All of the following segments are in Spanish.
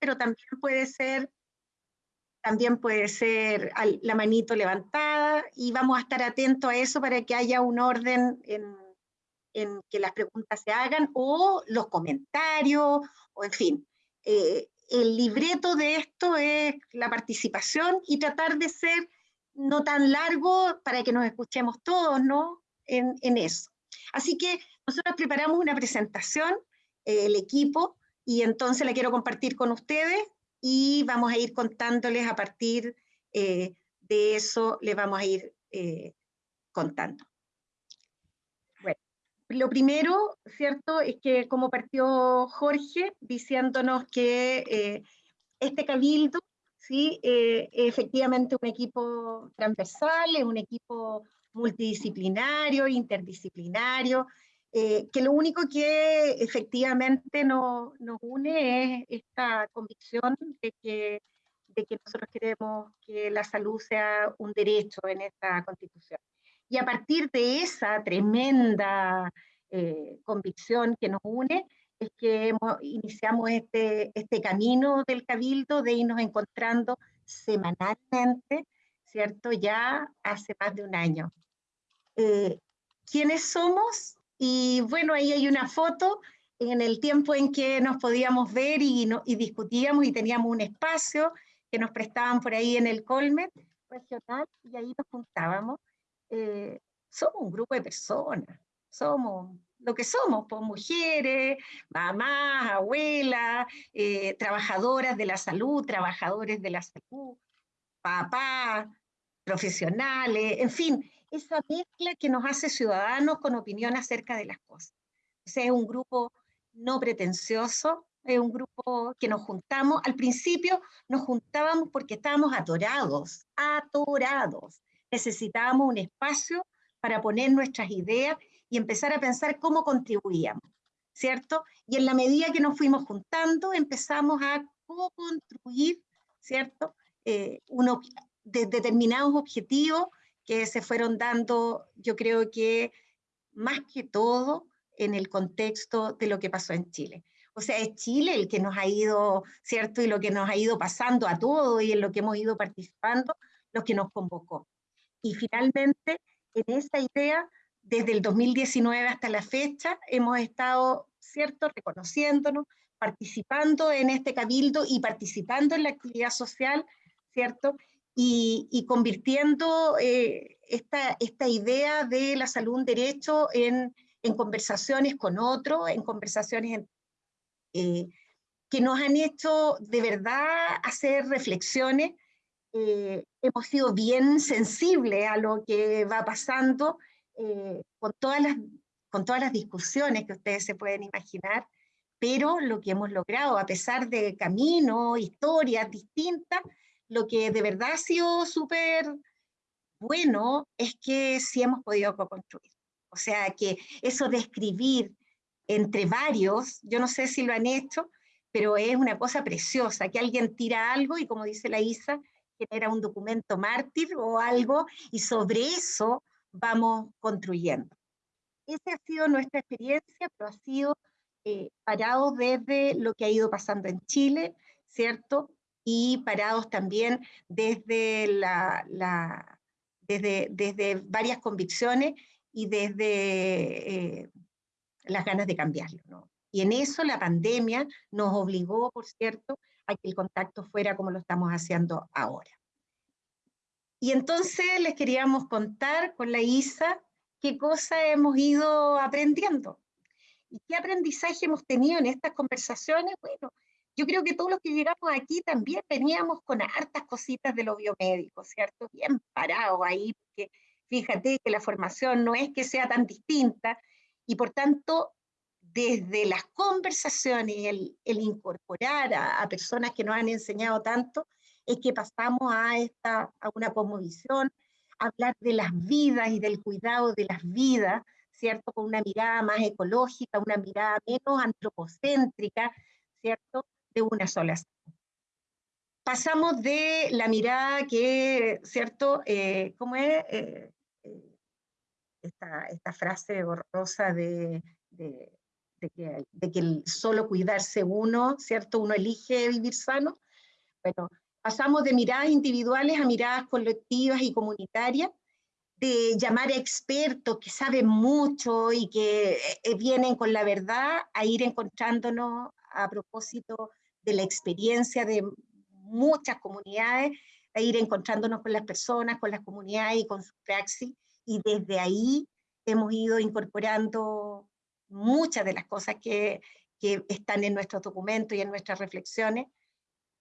pero también puede ser también puede ser la manito levantada y vamos a estar atentos a eso para que haya un orden en, en que las preguntas se hagan o los comentarios, o en fin. Eh, el libreto de esto es la participación y tratar de ser no tan largo para que nos escuchemos todos, ¿no? En, en eso. Así que nosotros preparamos una presentación, eh, el equipo, y entonces la quiero compartir con ustedes y vamos a ir contándoles a partir eh, de eso, les vamos a ir contando. Lo primero, ¿cierto?, es que como partió Jorge diciéndonos que eh, este cabildo, ¿sí?, eh, efectivamente un equipo transversal, es un equipo multidisciplinario, interdisciplinario, eh, que lo único que efectivamente nos une es esta convicción de que, de que nosotros queremos que la salud sea un derecho en esta constitución. Y a partir de esa tremenda eh, convicción que nos une, es que iniciamos este, este camino del Cabildo de irnos encontrando semanalmente, ¿cierto? Ya hace más de un año. Eh, ¿Quiénes somos? Y bueno, ahí hay una foto en el tiempo en que nos podíamos ver y, y discutíamos y teníamos un espacio que nos prestaban por ahí en el Colmet regional y ahí nos juntábamos. Eh, somos un grupo de personas, somos lo que somos, pues mujeres, mamás, abuelas, eh, trabajadoras de la salud, trabajadores de la salud, papás, profesionales, en fin, esa mezcla que nos hace ciudadanos con opinión acerca de las cosas. O sea, es un grupo no pretencioso, es un grupo que nos juntamos, al principio nos juntábamos porque estábamos atorados, atorados, necesitábamos un espacio para poner nuestras ideas y empezar a pensar cómo contribuíamos, ¿cierto? Y en la medida que nos fuimos juntando, empezamos a co-construir, ¿cierto? Eh, de determinados objetivos que se fueron dando, yo creo que más que todo en el contexto de lo que pasó en Chile. O sea, es Chile el que nos ha ido, ¿cierto? Y lo que nos ha ido pasando a todos y en lo que hemos ido participando, lo que nos convocó. Y finalmente, en esa idea, desde el 2019 hasta la fecha, hemos estado, ¿cierto?, reconociéndonos, participando en este cabildo y participando en la actividad social, ¿cierto?, y, convirtiendo eh, esta, esta idea de la salud un derecho en, en conversaciones con otros, en conversaciones eh, que nos han hecho de verdad hacer reflexiones. Eh, hemos sido bien sensibles a lo que va pasando eh, con, todas las, con todas las discusiones que ustedes se pueden imaginar, pero lo que hemos logrado, a pesar de caminos, historias distintas, lo que de verdad ha sido súper bueno es que sí hemos podido co-construir. O sea, que eso de escribir entre varios, yo no sé si lo han hecho, pero es una cosa preciosa, que alguien tira algo y como dice la Isa, genera un documento mártir o algo, y sobre eso vamos construyendo. Esa ha sido nuestra experiencia, pero ha sido eh, parado desde lo que ha ido pasando en Chile, ¿cierto? Y parados también desde, desde, desde varias convicciones y desde eh, las ganas de cambiarlo. Y en eso la pandemia nos obligó, por cierto, a que el contacto fuera como lo estamos haciendo ahora. Y entonces les queríamos contar con la ISA qué cosas hemos ido aprendiendo. ¿Y qué aprendizaje hemos tenido en estas conversaciones? Bueno, yo creo que todos los que llegamos aquí también veníamos con hartas cositas de lo biomédico, ¿cierto? Bien parados ahí, porque fíjate que la formación no es que sea tan distinta, y por tanto desde las conversaciones, el, el incorporar a, personas que nos han enseñado tanto, es que pasamos a, esta, a una cosmovisión, hablar de las vidas y del cuidado de las vidas, ¿cierto? Con una mirada más ecológica, una mirada menos antropocéntrica, ¿cierto? De una sola. Pasamos de la mirada que, ¿cierto? Eh, ¿Cómo es? Eh, eh, esta, esta, frase horrorosa de de que, de que el solo cuidarse uno, ¿cierto? Uno elige vivir sano. Bueno, pasamos de miradas individuales a miradas colectivas y comunitarias, de llamar a expertos que saben mucho y que eh, vienen con la verdad a ir encontrándonos a propósito de la experiencia de muchas comunidades, a ir encontrándonos con las personas, con las comunidades y con su praxis, y desde ahí hemos ido incorporando muchas de las cosas que, que están en nuestros documentos y en nuestras reflexiones,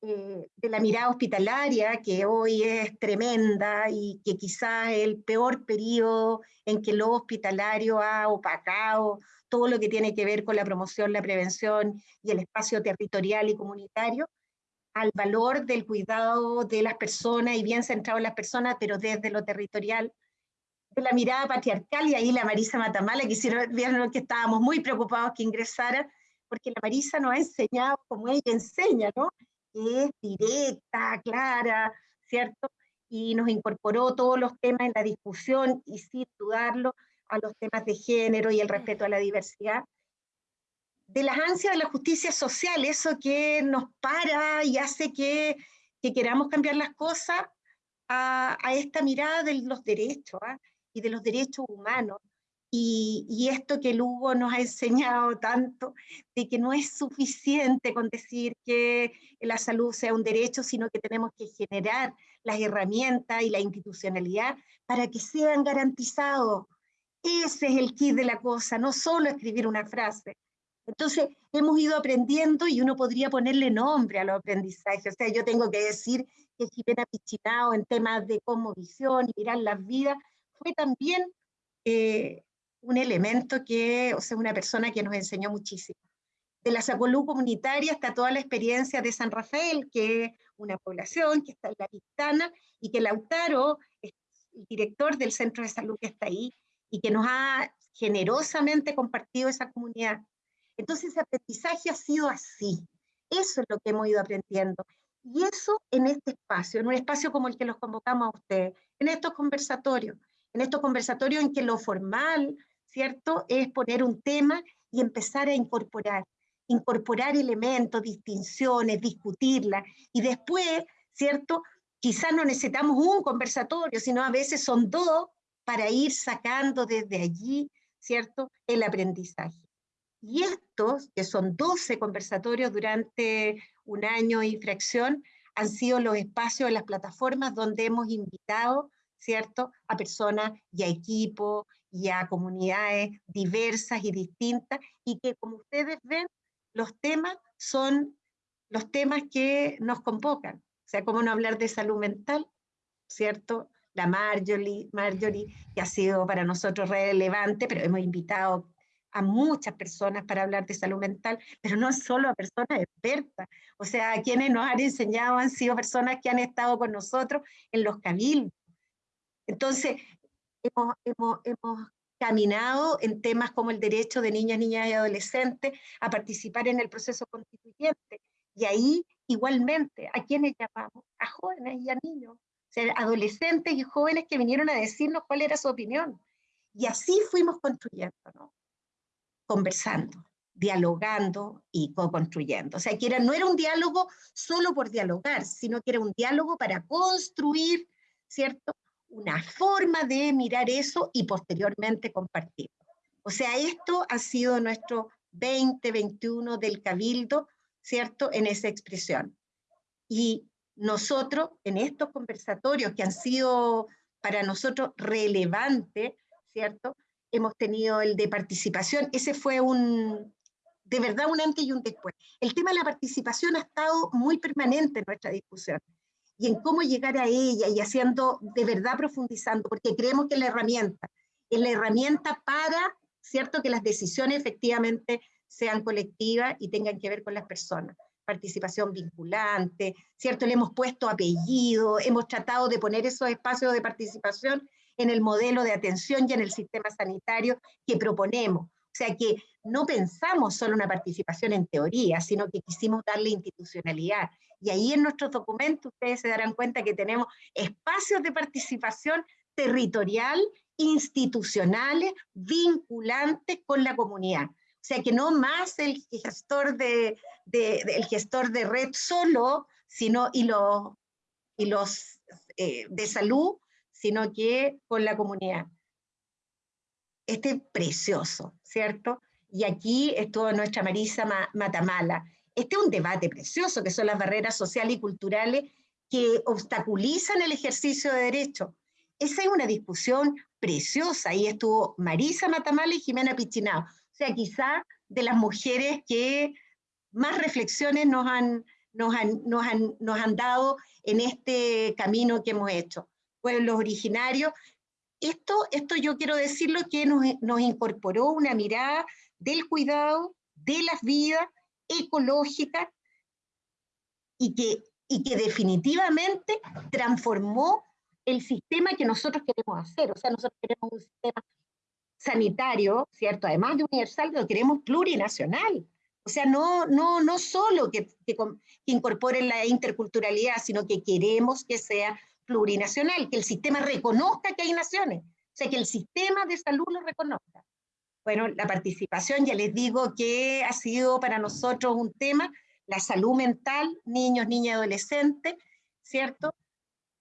eh, de la mirada hospitalaria, que hoy es tremenda y que quizás el peor periodo en que lo hospitalario ha opacado todo lo que tiene que ver con la promoción, la prevención y el espacio territorial y comunitario, al valor del cuidado de las personas y bien centrado en las personas, pero desde lo territorial, de la mirada patriarcal, y ahí la Marisa Matamala, que vieron que estábamos muy preocupados que ingresara, porque la Marisa nos ha enseñado como ella enseña, ¿no? Es directa, clara, ¿cierto? Y nos incorporó todos los temas en la discusión y sin dudarlo a los temas de género y el respeto a la diversidad. De las ansias de la justicia social, eso que nos para y hace que, que queramos cambiar las cosas a, a, esta mirada de los derechos ¿ah? y de los derechos humanos. Y, y, esto que Lugo nos ha enseñado tanto, de que no es suficiente con decir que la salud sea un derecho, sino que tenemos que generar las herramientas y la institucionalidad para que sean garantizados ese es el kit de la cosa, no solo escribir una frase. Entonces, hemos ido aprendiendo y uno podría ponerle nombre a los aprendizajes. O sea, yo tengo que decir que Jimena Pichinao en temas de visión y mirar las vidas fue también eh, un elemento que, o sea, una persona que nos enseñó muchísimo. De la salud comunitaria hasta toda la experiencia de San Rafael, que es una población que está en la Pistana, y que Lautaro, el director del centro de salud que está ahí, y que nos ha generosamente compartido esa comunidad. Entonces ese aprendizaje ha sido así. Eso es lo que hemos ido aprendiendo. Y eso en este espacio, en un espacio como el que los convocamos a ustedes, en estos conversatorios, en estos conversatorios en que lo formal, ¿cierto?, es poner un tema y empezar a incorporar, incorporar elementos, distinciones, discutirlas, y después, ¿cierto?, quizás no necesitamos un conversatorio, sino a veces son dos para ir sacando desde allí, ¿cierto?, el aprendizaje. Y estos, que son 12 conversatorios durante un año y fracción, han sido los espacios, las plataformas donde hemos invitado, ¿cierto?, a personas y a equipos y a comunidades diversas y distintas, y que como ustedes ven, los temas son los temas que nos convocan. O sea, cómo no hablar de salud mental, ¿cierto? La Marjorie, Marjorie, que ha sido para nosotros relevante, pero hemos invitado a muchas personas para hablar de salud mental, pero no solo a personas expertas, o sea, a quienes nos han enseñado han sido personas que han estado con nosotros en los cabildos. Entonces, hemos, hemos, hemos caminado en temas como el derecho de niñas, niñas y adolescentes a participar en el proceso constituyente. Y ahí, igualmente, ¿a quienes llamamos? A jóvenes y a niños, adolescentes y jóvenes que vinieron a decirnos cuál era su opinión. Y así fuimos construyendo, ¿no? conversando, dialogando y co-construyendo. O sea, que no era un diálogo solo por dialogar, sino que era un diálogo para construir, ¿cierto? Una forma de mirar eso y posteriormente compartirlo. O sea, esto ha sido nuestro 2021 del Cabildo, ¿cierto? En esa expresión. Y nosotros en estos conversatorios que han sido para nosotros relevantes, ¿cierto? Hemos tenido el de participación, ese fue un, de verdad un antes y un después. El tema de la participación ha estado muy permanente en nuestra discusión y en cómo llegar a ella y haciendo, de verdad profundizando, porque creemos que es la herramienta, es la herramienta para, ¿cierto?, que las decisiones efectivamente sean colectivas y tengan que ver con las personas participación vinculante, ¿cierto? Le hemos puesto apellido, hemos tratado de poner esos espacios de participación en el modelo de atención y en el sistema sanitario que proponemos. O sea que no pensamos solo una participación en teoría, sino que quisimos darle institucionalidad. Y ahí en nuestros documentos ustedes se darán cuenta que tenemos espacios de participación territorial, institucionales, vinculantes con la comunidad. Sea, que no más el gestor de, el gestor de red solo, sino y los, y los eh, de salud, sino que con la comunidad. Este es precioso, ¿cierto? Y aquí estuvo nuestra Marisa Matamala. Este es un debate precioso, que son las barreras sociales y culturales que obstaculizan el ejercicio de derechos. Esa es una discusión preciosa. Ahí estuvo Marisa Matamala y Jimena Pichinao. Sea, quizá de las mujeres que más reflexiones nos han, nos han, nos han, nos han dado en este camino que hemos hecho. Pueblos originarios. Esto, esto yo quiero decirlo que nos, nos incorporó una mirada del cuidado, de las vidas ecológicas y que, y que definitivamente transformó el sistema que nosotros queremos hacer. O sea, nosotros queremos un sistema sanitario, ¿cierto? Además de universal, lo queremos plurinacional. O sea, no, no, no solo que, que, la interculturalidad, sino que queremos que sea plurinacional, que el sistema reconozca que hay naciones, o sea, que el sistema de salud lo reconozca. Bueno, la participación, ya les digo que ha sido para nosotros un tema, la salud mental, niños, niñas, adolescentes, ¿cierto?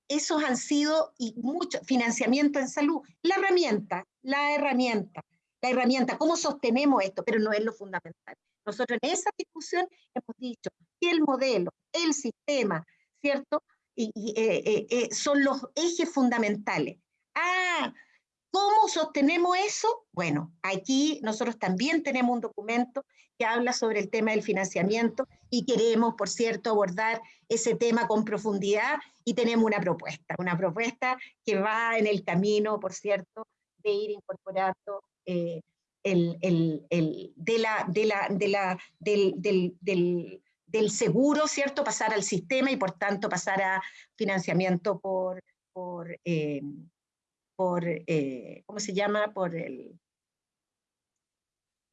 Esos han sido, y mucho, financiamiento en salud. La herramienta, la herramienta, la herramienta, ¿cómo sostenemos esto? Pero no es lo fundamental. Nosotros en esa discusión hemos dicho que el modelo, el sistema, ¿cierto? Y, eh, eh, eh, son los ejes fundamentales. Ah, ¿Cómo sostenemos eso? Bueno, aquí nosotros también tenemos un documento que habla sobre el tema del financiamiento y queremos, por cierto, abordar ese tema con profundidad y tenemos una propuesta, una propuesta que va en el camino, por cierto, de ir incorporando el, de la, del, del, del, seguro, ¿cierto? Pasar al sistema y por tanto pasar a financiamiento por, por eh, por, eh, ¿cómo se llama? Por el...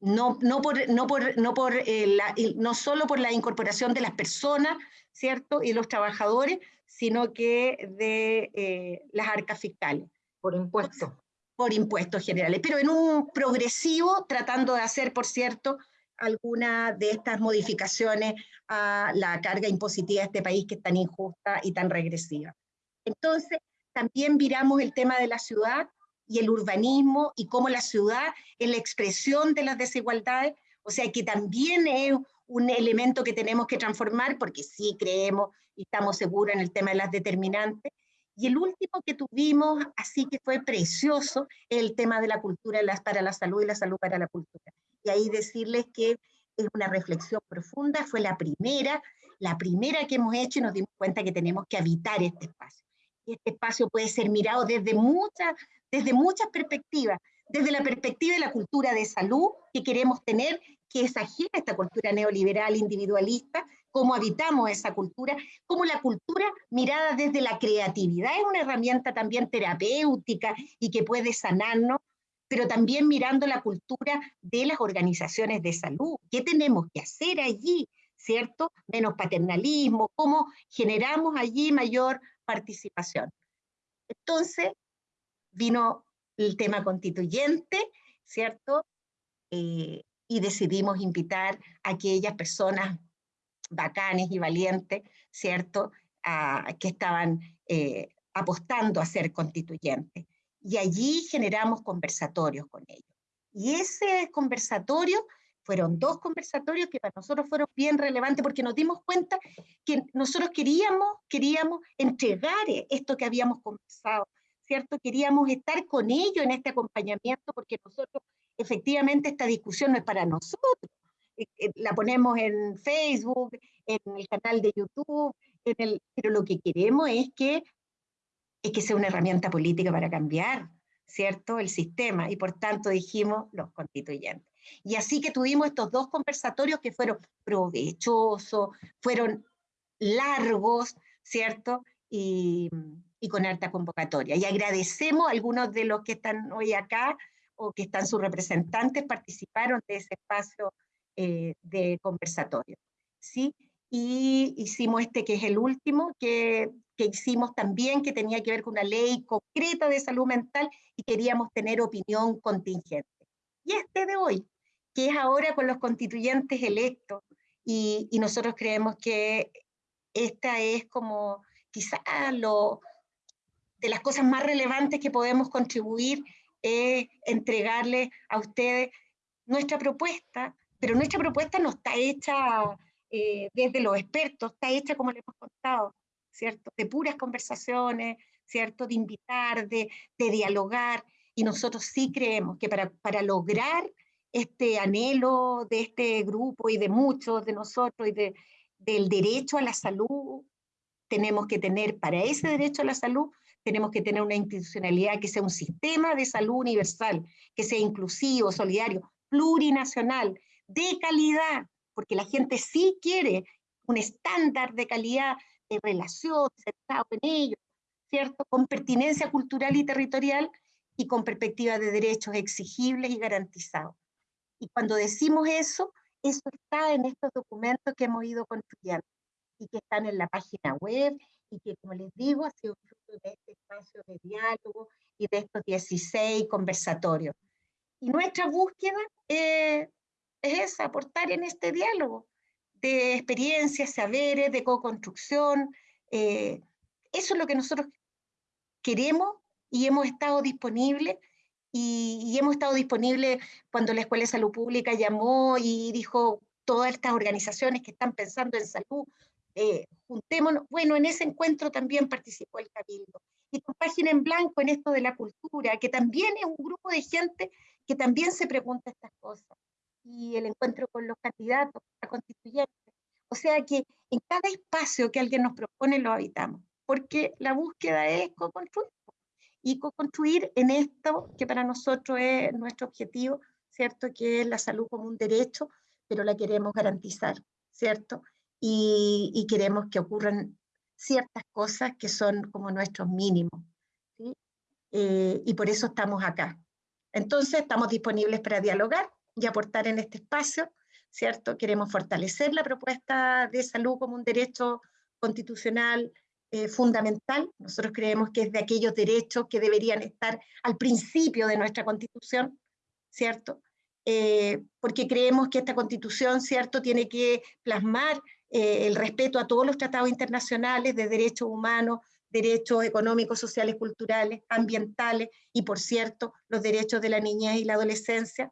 No, no, por, no, por, no, por, eh, la, no solo por la incorporación de las personas, ¿cierto? Y los trabajadores, sino que de eh, las arcas fiscales. Por impuestos. Por impuestos generales, pero en un progresivo, tratando de hacer, por cierto, alguna de estas modificaciones a la carga impositiva de este país que es tan injusta y tan regresiva. Entonces, también miramos el tema de la ciudad y el urbanismo y cómo la ciudad es la expresión de las desigualdades, o sea que también es un elemento que tenemos que transformar porque sí creemos y estamos seguros en el tema de las determinantes. Y el último que tuvimos, así que fue precioso, es el tema de la cultura para la salud y la salud para la cultura. Y ahí decirles que es una reflexión profunda, fue la primera, la primera que hemos hecho y nos dimos cuenta que tenemos que habitar este espacio este espacio puede ser mirado desde muchas, desde muchas perspectivas, desde la perspectiva de la cultura de salud que queremos tener, que es ajena a esta cultura neoliberal individualista, cómo habitamos esa cultura, cómo la cultura mirada desde la creatividad es una herramienta también terapéutica y que puede sanarnos, pero también mirando la cultura de las organizaciones de salud. ¿Qué tenemos que hacer allí? ¿Cierto? Menos paternalismo, cómo generamos allí mayor participación. Entonces, vino el tema constituyente, ¿cierto? Eh, y decidimos invitar a aquellas personas bacanes y valientes, ¿cierto? A, que estaban eh, apostando a ser constituyentes. Y allí generamos conversatorios con ellos. Y ese conversatorio fueron dos conversatorios que para nosotros fueron bien relevantes porque nos dimos cuenta que nosotros queríamos, queríamos entregar esto que habíamos conversado, ¿cierto? Queríamos estar con ellos en este acompañamiento porque nosotros, efectivamente, esta discusión no es para nosotros. Eh, eh, la ponemos en Facebook, en el canal de YouTube, en el, pero lo que queremos es que, es que sea una herramienta política para cambiar, ¿cierto? El sistema, y por tanto dijimos los constituyentes. Y así que tuvimos estos dos conversatorios que fueron provechosos, fueron largos, ¿cierto? Y, con alta convocatoria. Y agradecemos a algunos de los que están hoy acá o que están sus representantes, participaron de ese espacio eh, de conversatorio. ¿sí? Y hicimos este que es el último, que, que hicimos también, que tenía que ver con una ley concreta de salud mental y queríamos tener opinión contingente. Y este de hoy, que es ahora con los constituyentes electos. Y, nosotros creemos que esta es como quizá lo, de las cosas más relevantes que podemos contribuir es entregarle a ustedes nuestra propuesta, pero nuestra propuesta no está hecha eh, desde los expertos, está hecha como le hemos contado, ¿cierto? De puras conversaciones, ¿cierto? De invitar, de, de dialogar, y nosotros sí creemos que para, para lograr este anhelo de este grupo y de muchos de nosotros y de, del derecho a la salud, tenemos que tener, para ese derecho a la salud, tenemos que tener una institucionalidad que sea un sistema de salud universal, que sea inclusivo, solidario, plurinacional, de calidad, porque la gente sí quiere un estándar de calidad de relación, centrado en ello, ¿cierto? Con pertinencia cultural y territorial y con perspectiva de derechos exigibles y garantizados. Y cuando decimos eso, eso está en estos documentos que hemos ido construyendo y que están en la página web y que, como les digo, ha sido fruto de este espacio de diálogo y de estos 16 conversatorios. Y nuestra búsqueda es esa, aportar en este diálogo de experiencias, saberes, de co-construcción. Eh, eso es lo que nosotros queremos y hemos estado disponibles y, hemos estado disponibles cuando la Escuela de Salud Pública llamó y dijo todas estas organizaciones que están pensando en salud, eh, juntémonos. Bueno, en ese encuentro también participó el Cabildo. Y con Página en Blanco en esto de la cultura, que también es un grupo de gente que también se pregunta estas cosas. Y el encuentro con los candidatos a constituyentes. O sea que en cada espacio que alguien nos propone lo habitamos, porque la búsqueda es co-construir y co-construir en esto que para nosotros es nuestro objetivo, ¿cierto? Que es la salud como un derecho, pero la queremos garantizar, ¿cierto? Y, y queremos que ocurran ciertas cosas que son como nuestros mínimos, ¿sí? Eh, y por eso estamos acá. Entonces, estamos disponibles para dialogar y aportar en este espacio, ¿cierto? Queremos fortalecer la propuesta de salud como un derecho constitucional eh, fundamental. Nosotros creemos que es de aquellos derechos que deberían estar al principio de nuestra constitución, ¿cierto? Eh, porque creemos que esta constitución, ¿cierto?, tiene que plasmar eh, el respeto a todos los tratados internacionales de derechos humanos, derechos económicos, sociales, culturales, ambientales y, por cierto, los derechos de la niñez y la adolescencia,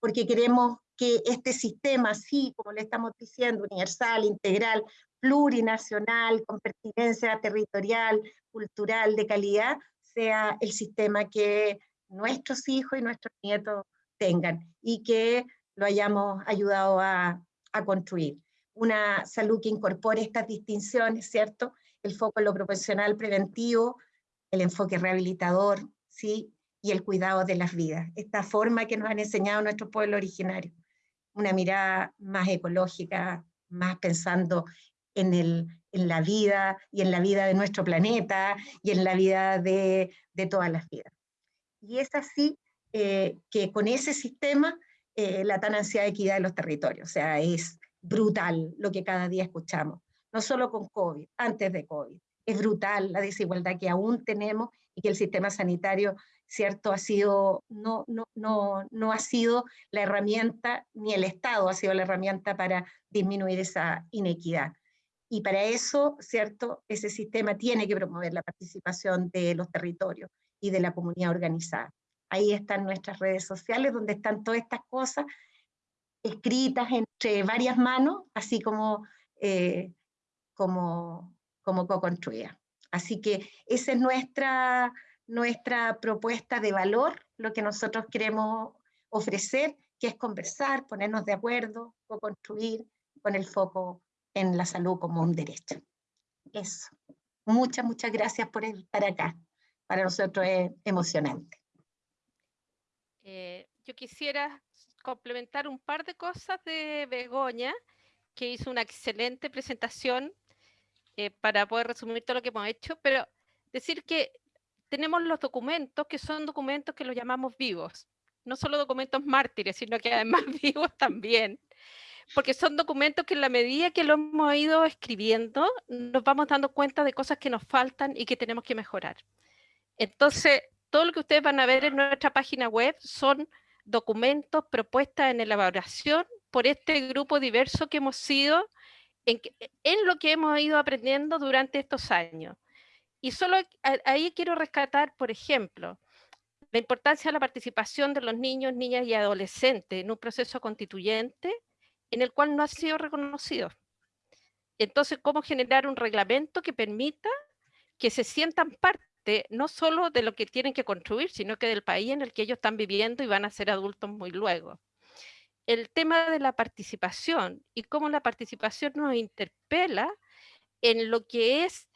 porque queremos que este sistema, así como le estamos diciendo, universal, integral, plurinacional, con pertinencia territorial, cultural, de calidad, sea el sistema que nuestros hijos y nuestros nietos tengan y que lo hayamos ayudado a, construir. Una salud que incorpore estas distinciones, ¿cierto? El foco en lo profesional preventivo, el enfoque rehabilitador, ¿sí? Y el cuidado de las vidas. Esta forma que nos han enseñado nuestros pueblos originarios. Una mirada más ecológica, más pensando en, el, en la vida y en la vida de nuestro planeta y en la vida de, de todas las vidas. Y es así eh, que con ese sistema eh, la tan ansiada equidad de los territorios, o sea, es brutal lo que cada día escuchamos, no solo con COVID, antes de COVID, es brutal la desigualdad que aún tenemos y que el sistema sanitario, cierto, ha sido, no, no, no, no ha sido la herramienta, ni el Estado ha sido la herramienta para disminuir esa inequidad. Y para eso, ¿cierto? Ese sistema tiene que promover la participación de los territorios y de la comunidad organizada. Ahí están nuestras redes sociales, donde están todas estas cosas escritas entre varias manos, así como, eh, como, como co-construida. Así que esa es nuestra, nuestra propuesta de valor, lo que nosotros queremos ofrecer, que es conversar, ponernos de acuerdo, co-construir con el foco en la salud como un derecho. Eso. Muchas, muchas gracias por estar acá. Para nosotros es emocionante. Eh, yo quisiera complementar un par de cosas de Begoña, que hizo una excelente presentación eh, para poder resumir todo lo que hemos hecho, pero decir que tenemos los documentos, que son documentos que los llamamos vivos, no solo documentos mártires, sino que además vivos también, porque son documentos que en la medida que lo hemos ido escribiendo, nos vamos dando cuenta de cosas que nos faltan y que tenemos que mejorar. Entonces, todo lo que ustedes van a ver en nuestra página web son documentos, propuestas en elaboración por este grupo diverso que hemos sido en, en lo que hemos ido aprendiendo durante estos años. Y solo ahí quiero rescatar, por ejemplo, la importancia de la participación de los niños, niñas y adolescentes en un proceso constituyente en el cual no ha sido reconocido. Entonces, ¿cómo generar un reglamento que permita que se sientan parte no solo de lo que tienen que construir, sino que del país en el que ellos están viviendo y van a ser adultos muy luego? El tema de la participación y cómo la participación nos interpela en lo que es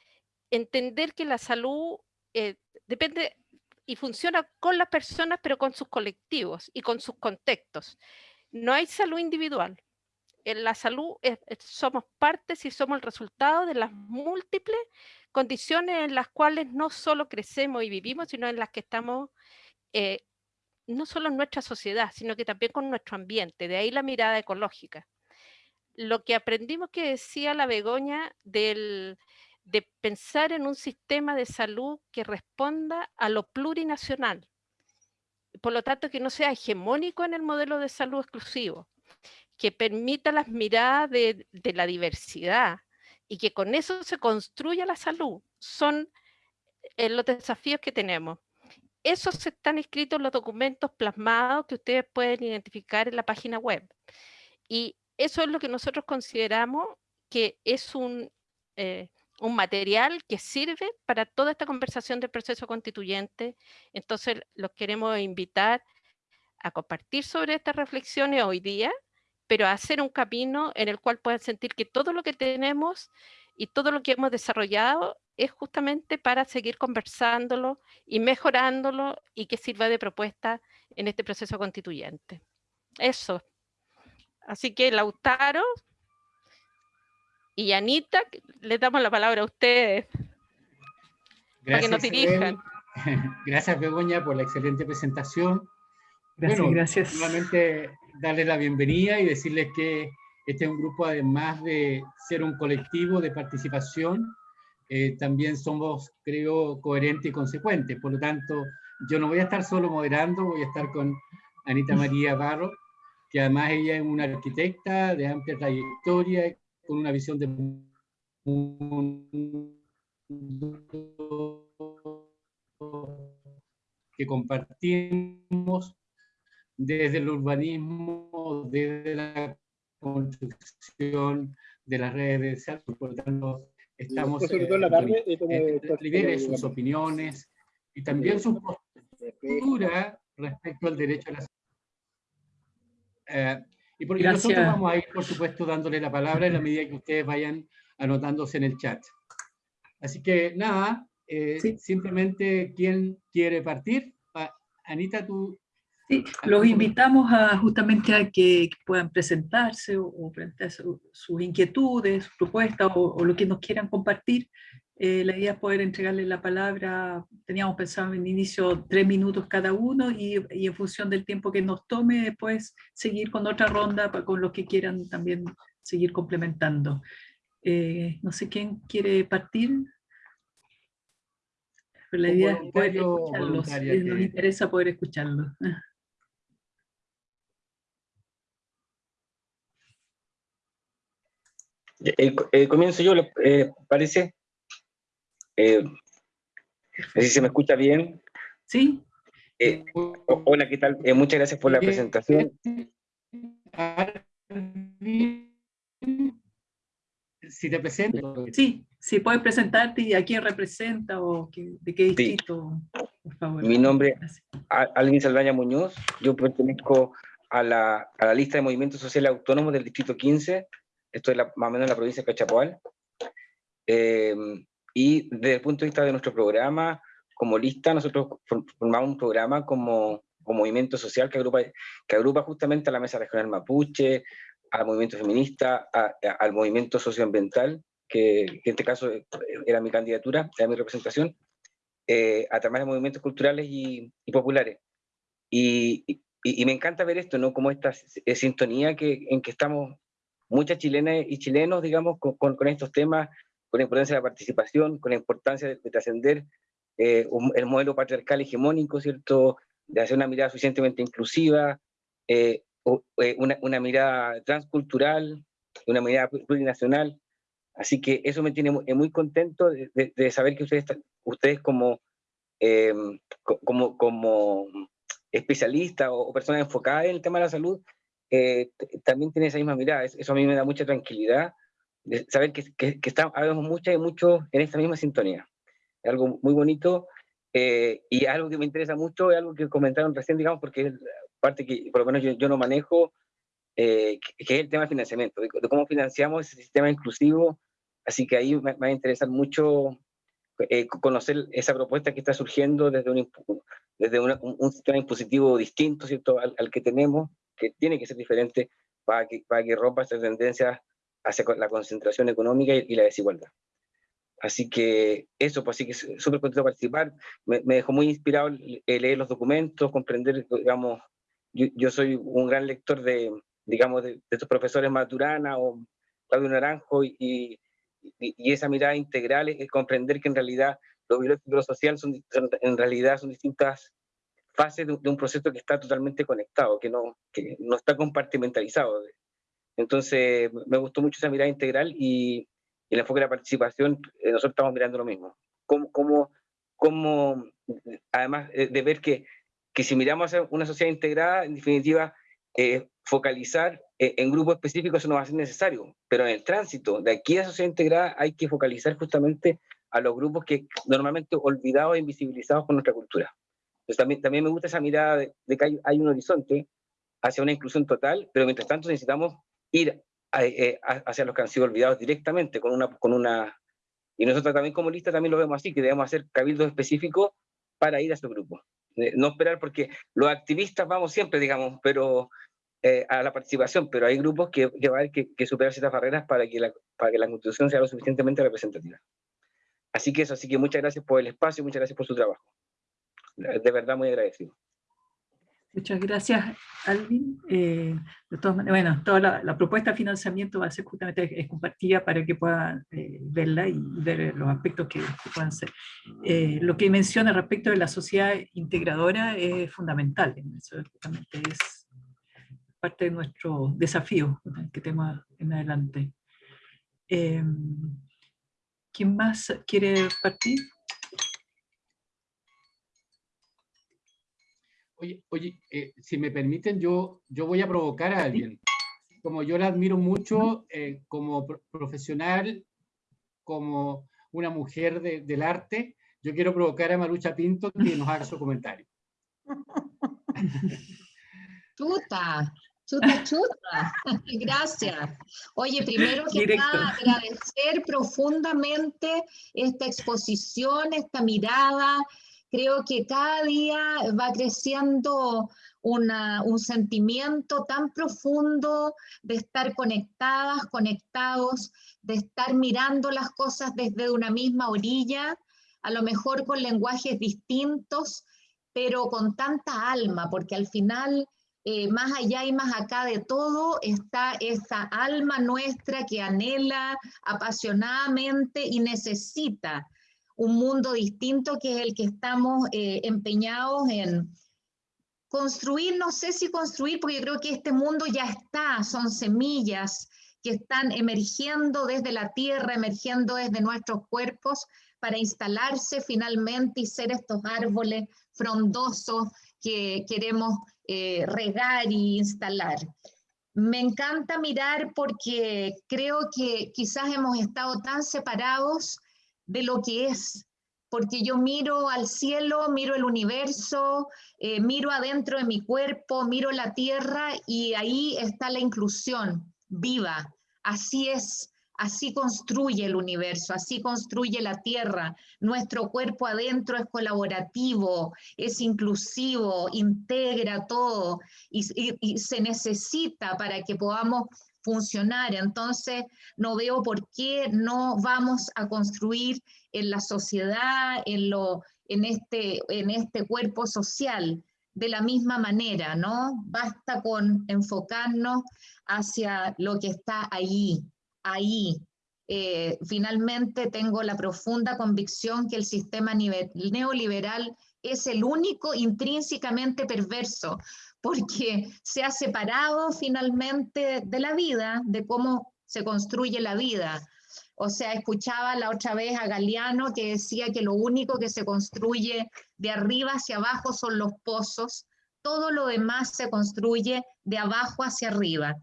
entender que la salud eh, depende y funciona con las personas, pero con sus colectivos y con sus contextos. No hay salud individual. En la salud somos partes y somos el resultado de las múltiples condiciones en las cuales no solo crecemos y vivimos, sino en las que estamos, eh, no solo en nuestra sociedad, sino que también con nuestro ambiente. De ahí la mirada ecológica. Lo que aprendimos que decía la Begoña del, de pensar en un sistema de salud que responda a lo plurinacional. Por lo tanto, que no sea hegemónico en el modelo de salud exclusivo, que permita las miradas de, la diversidad y que con eso se construya la salud. Son eh, los desafíos que tenemos. Esos están escritos en los documentos plasmados que ustedes pueden identificar en la página web. Y eso es lo que nosotros consideramos que es un, eh, un material que sirve para toda esta conversación del proceso constituyente. Entonces, los queremos invitar a compartir sobre estas reflexiones hoy día, pero a hacer un camino en el cual puedan sentir que todo lo que tenemos y todo lo que hemos desarrollado es justamente para seguir conversándolo y mejorándolo y que sirva de propuesta en este proceso constituyente. Eso. Así que Lautaro, y Anita, le damos la palabra a ustedes Gracias, para que nos dirijan. Gracias, Begoña, por la excelente presentación. Gracias, bueno, gracias. Nuevamente darles la bienvenida y decirles que este es un grupo, además de ser un colectivo de participación, eh, también somos, creo, coherentes y consecuentes. Por lo tanto, yo no voy a estar solo moderando, voy a estar con Anita María Barro, que además ella es una arquitecta de amplia trayectoria con una visión de que compartimos desde el urbanismo, desde la construcción de las redes de salud. Por lo tanto, estamos en sus opiniones y también su postura respecto al derecho a la salud. Eh, y porque nosotros vamos a ir, por supuesto, dándole la palabra en la medida que ustedes vayan anotándose en el chat. Así que nada, eh, simplemente, ¿quién quiere partir? Anita, tú... Sí, los invitamos a, justamente a que puedan presentarse o, presentar sus inquietudes, sus propuestas o, lo que nos quieran compartir. Eh, la idea es poder entregarles la palabra, teníamos pensado en inicio tres minutos cada uno y, en función del tiempo que nos tome después seguir con otra ronda con los que quieran también seguir complementando. Eh, no sé quién quiere partir. Pero la idea es poder escucharlos, nos interesa poder escucharlos. Eh, comienzo yo, parece? Eh, si se me escucha bien. Sí. Eh, hola, ¿qué tal? Eh, muchas gracias por la presentación. Si te presento. Sí, si puedes presentarte y a quién representa o de qué distrito, por favor. Mi nombre es Alvin Saldaña Muñoz. Yo pertenezco a la, a la, lista de movimientos sociales autónomos del distrito 15. Esto es la, más o menos en la provincia de Cachapoal. Eh, y desde el punto de vista de nuestro programa, como lista, nosotros formamos un programa como, como movimiento social que agrupa, que agrupa justamente a la Mesa Regional Mapuche, al movimiento feminista, al movimiento socioambiental, que, que, en este caso era mi candidatura, era mi representación, eh, a través de movimientos culturales y, populares. Y, y, y, me encanta ver esto, ¿no? Como esta sintonía que, en que estamos muchas chilenas y chilenos, digamos, con, estos temas con la importancia de la participación, con la importancia de, trascender eh, el modelo patriarcal hegemónico, ¿cierto? de hacer una mirada suficientemente inclusiva, eh, eh, una, mirada transcultural, una mirada plurinacional. Así que eso me tiene muy, contento de, saber que ustedes, ustedes como, em, como, como especialistas o, personas enfocadas en el tema de la salud, eh, también tienen esa misma mirada. Eso a mí me da mucha tranquilidad de saber que, que, que estamos, muchas y muchos en esta misma sintonía. Es algo muy bonito eh, y algo que me interesa mucho es algo que comentaron recién, digamos, porque es parte que por lo menos yo, yo no manejo, eh, que, es el tema del financiamiento, de, cómo financiamos ese sistema inclusivo. Así que ahí me, va a interesar mucho eh, conocer esa propuesta que está surgiendo desde un, desde un, sistema impositivo distinto ¿cierto? Al, al, que tenemos, que tiene que ser diferente para que, para que rompa estas tendencias hacia la concentración económica y, la desigualdad. Así que eso, pues sí que súper contento de participar. Me, dejó muy inspirado leer los documentos, comprender, digamos, yo, yo, soy un gran lector de, digamos, de, estos profesores Maturana o Claudio Naranjo y, y, y esa mirada integral es, comprender que en realidad lo biológico y lo social son, en realidad son distintas fases de, de, un proceso que está totalmente conectado, que no, que no está compartimentalizado. Entonces, me gustó mucho esa mirada integral y, el enfoque de la participación, eh, nosotros estamos mirando lo mismo. Cómo, cómo, cómo además de ver que, que, si miramos a una sociedad integrada, en definitiva, eh, focalizar eh, en grupos específicos eso no va a ser necesario, pero en el tránsito de aquí a sociedad integrada hay que focalizar justamente a los grupos que normalmente olvidados e invisibilizados por nuestra cultura. Entonces también, también me gusta esa mirada de, de que hay, hay, un horizonte hacia una inclusión total, pero mientras tanto necesitamos ir eh, hacia los que han sido olvidados directamente, con una, con una... Y nosotros también como lista también lo vemos así, que debemos hacer cabildos específicos para ir a esos grupos. Eh, no esperar porque los activistas vamos siempre, digamos, pero eh, a la participación, pero hay grupos que, que va a haber que, que, superar ciertas barreras para que, la, para que la constitución sea lo suficientemente representativa. Así que eso, así que muchas gracias por el espacio, muchas gracias por su trabajo. De verdad muy agradecido. Muchas gracias, Alvin. Eh, de todas maneras, bueno, toda la, la, propuesta de financiamiento va a ser justamente es compartida para que puedan eh, verla y ver los aspectos que, que puedan ser. Eh, lo que menciona respecto de la sociedad integradora es fundamental. Eso justamente es parte de nuestro desafío que tenemos en adelante. Eh, ¿Quién más quiere partir? Oye, oye eh, si me permiten, yo, yo voy a provocar a alguien. Como yo la admiro mucho eh, como pro profesional, como una mujer de, del arte, yo quiero provocar a Marucha Pinto que nos haga su comentario. Chuta, chuta, chuta. Gracias. Oye, primero que nada, agradecer profundamente esta exposición, esta mirada, creo que cada día va creciendo un sentimiento tan profundo de estar conectadas, conectados, de estar mirando las cosas desde una misma orilla, a lo mejor con lenguajes distintos, pero con tanta alma, porque al final, eh, más allá y más acá de todo, está esa alma nuestra que anhela apasionadamente y necesita un mundo distinto que es el que estamos eh, empeñados en construir, no sé si construir, porque yo creo que este mundo ya está, son semillas que están emergiendo desde la tierra, emergiendo desde nuestros cuerpos para instalarse finalmente y ser estos árboles frondosos que queremos eh, regar y instalar. Me encanta mirar porque creo que quizás hemos estado tan separados de lo que es, porque yo miro al cielo, miro el universo, eh, miro adentro de mi cuerpo, miro la tierra y ahí está la inclusión viva. Así es, así construye el universo, así construye la tierra. Nuestro cuerpo adentro es colaborativo, es inclusivo, integra todo y, se necesita para que podamos funcionar. Entonces, no veo por qué no vamos a construir en la sociedad, en, lo, en, este, en este cuerpo social, de la misma manera, ¿no? Basta con enfocarnos hacia lo que está ahí, ahí. Eh, finalmente tengo la profunda convicción que el sistema neoliberal es el único intrínsecamente perverso, porque se ha separado finalmente de la vida, de cómo se construye la vida. O sea, escuchaba la otra vez a Galeano que decía que lo único que se construye de arriba hacia abajo son los pozos, todo lo demás se construye de abajo hacia arriba.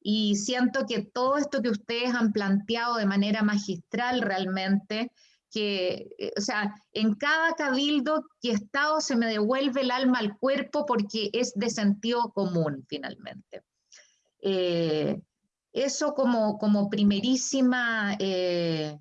Y siento que todo esto que ustedes han planteado de manera magistral realmente que, eh, o sea, en cada cabildo que estado se me devuelve el alma al cuerpo porque es de sentido común finalmente. Eh, eso como, como primerísima eh,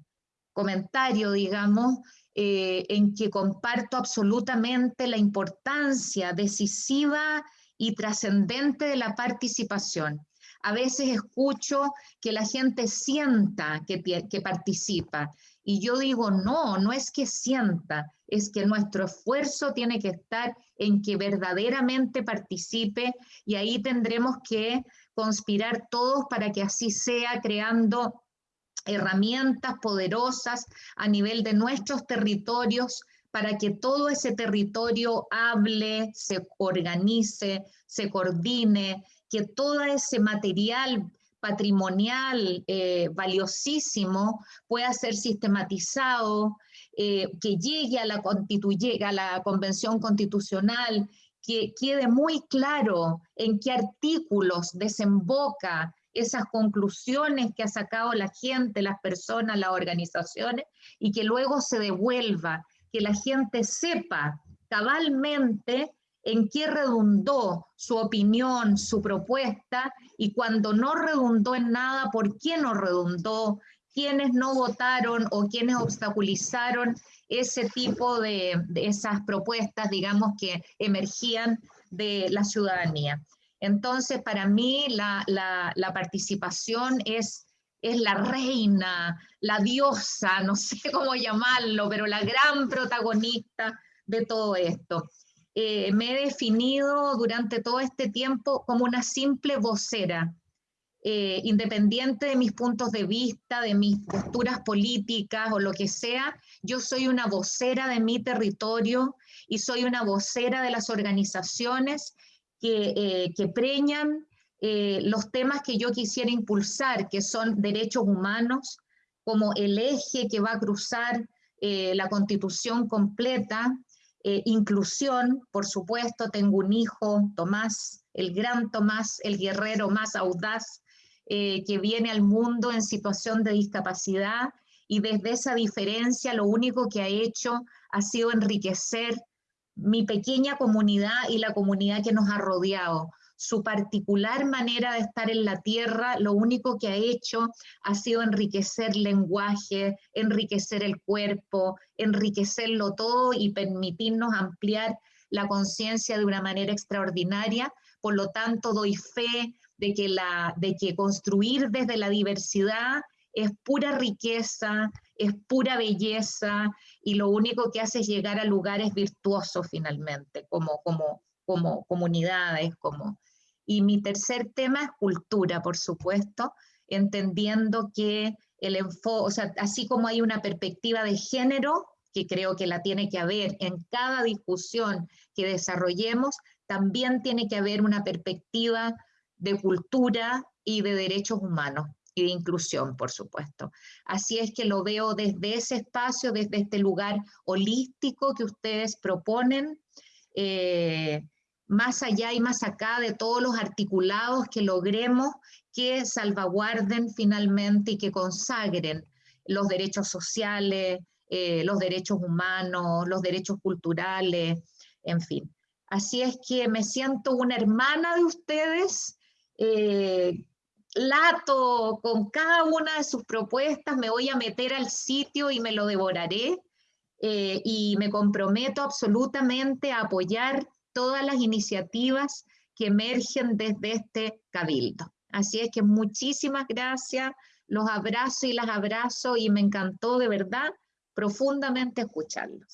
comentario, digamos, en que comparto absolutamente la importancia decisiva y trascendente de la participación. A veces escucho que la gente sienta que, que participa y yo digo, no, no es que sienta, es que nuestro esfuerzo tiene que estar en que verdaderamente participe y ahí tendremos que conspirar todos para que así sea, creando herramientas poderosas a nivel de nuestros territorios para que todo ese territorio hable, se organice, se coordine, que todo ese material patrimonial eh, valiosísimo pueda ser sistematizado, eh, que llegue a la, a la Convención Constitucional, que quede muy claro en qué artículos desemboca esas conclusiones que ha sacado la gente, las personas, las organizaciones, y que luego se devuelva, que la gente sepa cabalmente en qué redundó su opinión, su propuesta, y cuando no redundó en nada, por qué no redundó, quiénes no votaron o quiénes obstaculizaron ese tipo de, esas propuestas, digamos, que emergían de la ciudadanía. Entonces, para mí la, participación es, es la reina, la diosa, no sé cómo llamarlo, pero la gran protagonista de todo esto. Eh, me he definido durante todo este tiempo como una simple vocera, eh, independiente de mis puntos de vista, de mis posturas políticas o lo que sea, yo soy una vocera de mi territorio y soy una vocera de las organizaciones que, eh, que preñan los temas que yo quisiera impulsar, que son derechos humanos, como el eje que va a cruzar la constitución completa, eh, inclusión, por supuesto, tengo un hijo, Tomás, el gran Tomás, el guerrero más audaz, eh, que viene al mundo en situación de discapacidad y desde esa diferencia lo único que ha hecho ha sido enriquecer mi pequeña comunidad y la comunidad que nos ha rodeado su particular manera de estar en la tierra, lo único que ha hecho ha sido enriquecer lenguaje, enriquecer el cuerpo, enriquecerlo todo y permitirnos ampliar la conciencia de una manera extraordinaria. Por lo tanto, doy fe de que, la, de que construir desde la diversidad es pura riqueza, es pura belleza y lo único que hace es llegar a lugares virtuosos finalmente, como, como, como comunidades, como, y mi tercer tema es cultura, por supuesto, entendiendo que el enfoque, o sea, así como hay una perspectiva de género, que creo que la tiene que haber en cada discusión que desarrollemos, también tiene que haber una perspectiva de cultura y de derechos humanos y de inclusión, por supuesto. Así es que lo veo desde ese espacio, desde este lugar holístico que ustedes proponen, eh, más allá y más acá de todos los articulados que logremos que salvaguarden finalmente y que consagren los derechos sociales, eh, los derechos humanos, los derechos culturales, en fin. Así es que me siento una hermana de ustedes, eh, lato con cada una de sus propuestas, me voy a meter al sitio y me lo devoraré eh, y me comprometo absolutamente a apoyar todas las iniciativas que emergen desde este cabildo. Así es que muchísimas gracias, los abrazo y las abrazo y me encantó de verdad profundamente escucharlos.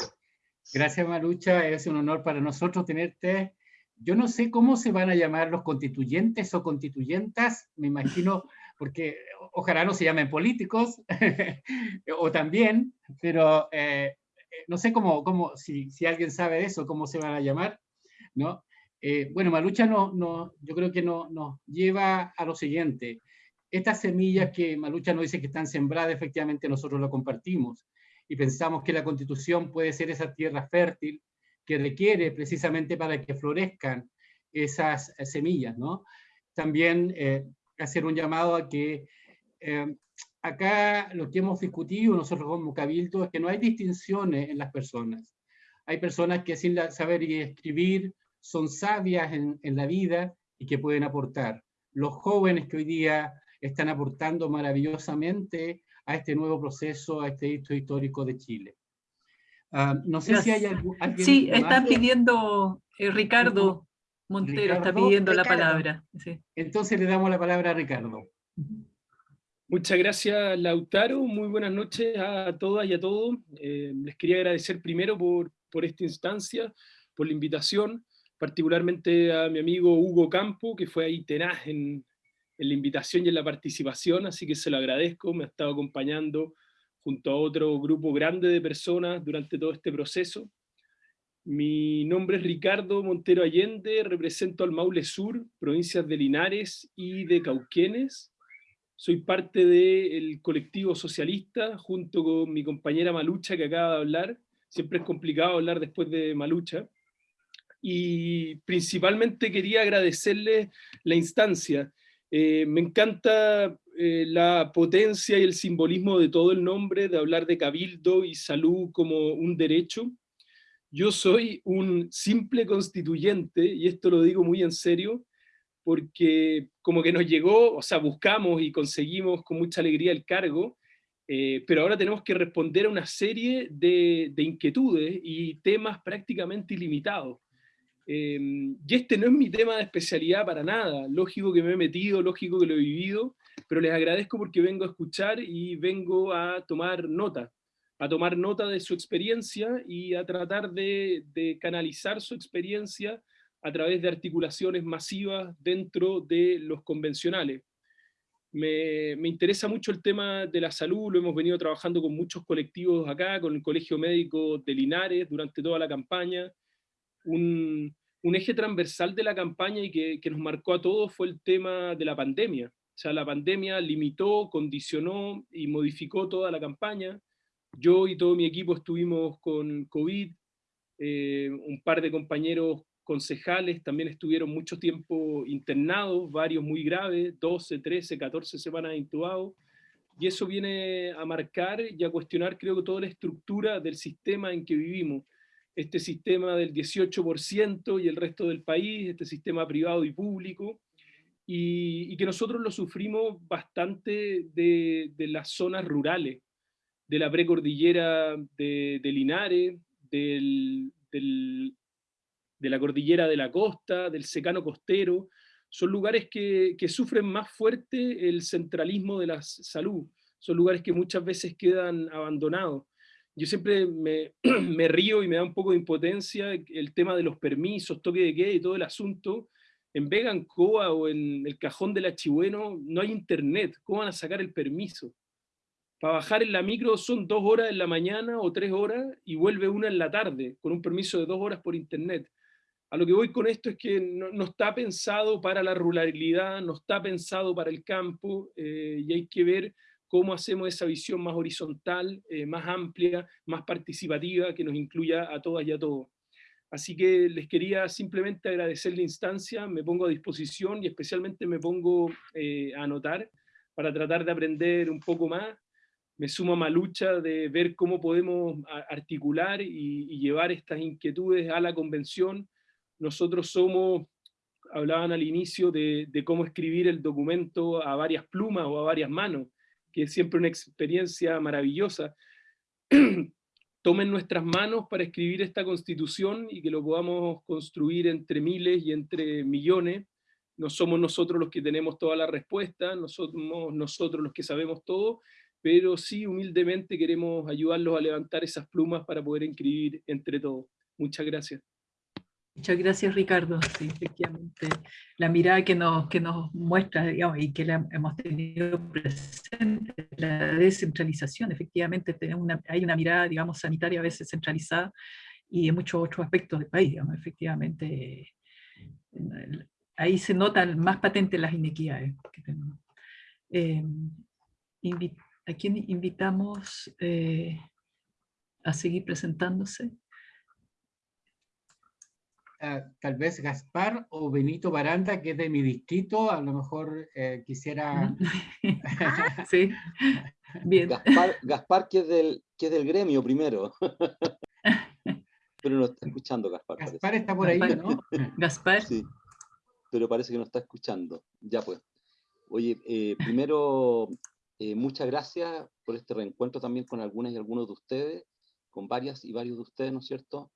Gracias Marucha, es un honor para nosotros tenerte. Yo no sé cómo se van a llamar los constituyentes o constituyentas, me imagino, porque ojalá no se llamen políticos, o también, pero eh, no sé cómo, cómo si, si, alguien sabe de eso, cómo se van a llamar, ¿no? Eh, bueno, Malucha no, no, yo creo que nos no lleva a lo siguiente. Estas semillas que Malucha nos dice que están sembradas, efectivamente nosotros lo compartimos y pensamos que la constitución puede ser esa tierra fértil que requiere precisamente para que florezcan esas semillas, ¿no? También eh, hacer un llamado a que eh, acá lo que hemos discutido nosotros como Cabildo es que no hay distinciones en las personas. Hay personas que sin saber y escribir son sabias en, en, la vida y que pueden aportar. Los jóvenes que hoy día están aportando maravillosamente a este nuevo proceso, a este hito histórico de Chile. Uh, no sé si hay algún, alguien Sí, está pidiendo eh, Ricardo Montero, Ricardo, está pidiendo Ricardo. la palabra. Sí. Entonces le damos la palabra a Ricardo. Muchas gracias, Lautaro. Muy buenas noches a todas y a todos. Eh, les quería agradecer primero por, por esta instancia, por la invitación, particularmente a mi amigo Hugo Campo, que fue ahí tenaz en, la invitación y en la participación, así que se lo agradezco, me ha estado acompañando junto a otro grupo grande de personas durante todo este proceso. Mi nombre es Ricardo Montero Allende, represento al Maule Sur, provincias de Linares y de Cauquenes. Soy parte del colectivo socialista, junto con mi compañera Malucha, que acaba de hablar. Siempre es complicado hablar después de Malucha. Y principalmente quería agradecerle la instancia. Eh, me encanta eh, la potencia y el simbolismo de todo el nombre, de hablar de cabildo y salud como un derecho. Yo soy un simple constituyente, y esto lo digo muy en serio, porque como que nos llegó, o sea, buscamos y conseguimos con mucha alegría el cargo, eh, pero ahora tenemos que responder a una serie de, de inquietudes y temas prácticamente ilimitados. Eh, y este no es mi tema de especialidad para nada, lógico que me he metido, lógico que lo he vivido, pero les agradezco porque vengo a escuchar y vengo a tomar nota, a tomar nota de su experiencia y a tratar de, de canalizar su experiencia a través de articulaciones masivas dentro de los convencionales. Me, me, interesa mucho el tema de la salud, lo hemos venido trabajando con muchos colectivos acá, con el Colegio Médico de Linares durante toda la campaña. Un, eje transversal de la campaña y que, que, nos marcó a todos fue el tema de la pandemia. O sea, la pandemia limitó, condicionó y modificó toda la campaña. Yo y todo mi equipo estuvimos con COVID, eh, un par de compañeros concejales también estuvieron mucho tiempo internados, varios muy graves, 12, 13, 14 semanas intubados, y eso viene a marcar y a cuestionar creo que toda la estructura del sistema en que vivimos, este sistema del 18% y el resto del país, este sistema privado y público, y, y que nosotros lo sufrimos bastante de, de, las zonas rurales, de la precordillera de, de Linares, del, del, de la cordillera de la costa, del secano costero, son lugares que, que, sufren más fuerte el centralismo de la salud, son lugares que muchas veces quedan abandonados. Yo siempre me, río y me da un poco de impotencia el tema de los permisos, toque de queda y todo el asunto. En Vega, en Coa o en el cajón del Achibueno no hay internet, ¿cómo van a sacar el permiso? Para bajar en la micro son dos horas en la mañana o tres horas y vuelve una en la tarde, con un permiso de dos horas por internet. A lo que voy con esto es que no, no, está pensado para la ruralidad, no está pensado para el campo, eh, y hay que ver cómo hacemos esa visión más horizontal, eh, más amplia, más participativa, que nos incluya a todas y a todos. Así que les quería simplemente agradecer la instancia, me pongo a disposición y especialmente me pongo eh, a anotar para tratar de aprender un poco más. Me sumo a ma lucha de ver cómo podemos articular y, y llevar estas inquietudes a la convención, nosotros somos, hablaban al inicio de, de, cómo escribir el documento a varias plumas o a varias manos, que es siempre una experiencia maravillosa. Tomen nuestras manos para escribir esta constitución y que lo podamos construir entre miles y entre millones. No somos nosotros los que tenemos toda la respuesta, no somos nosotros los que sabemos todo, pero sí humildemente queremos ayudarlos a levantar esas plumas para poder escribir entre todos. Muchas gracias. Muchas gracias, Ricardo. Sí, efectivamente, la mirada que nos, que nos muestra, digamos, y que hemos tenido presente, la descentralización, efectivamente, tenemos una, hay una mirada, digamos, sanitaria a veces centralizada y en muchos otros aspectos del país, digamos, efectivamente, ahí se notan más patentes las inequidades que tenemos. Eh, ¿A quién invitamos eh, a seguir presentándose? Ah, tal vez Gaspar o Benito Baranda, que es de mi distrito, a lo mejor eh, quisiera... sí, bien. Gaspar, que, es del, que es del gremio primero. pero no está escuchando Gaspar. Gaspar está por ahí, ¿no? Gaspar. Sí, pero parece que no está escuchando. Ya pues. Oye, eh, primero, eh, muchas gracias por este reencuentro también con algunas y algunos de ustedes, con varias y varios de ustedes, ¿no es cierto?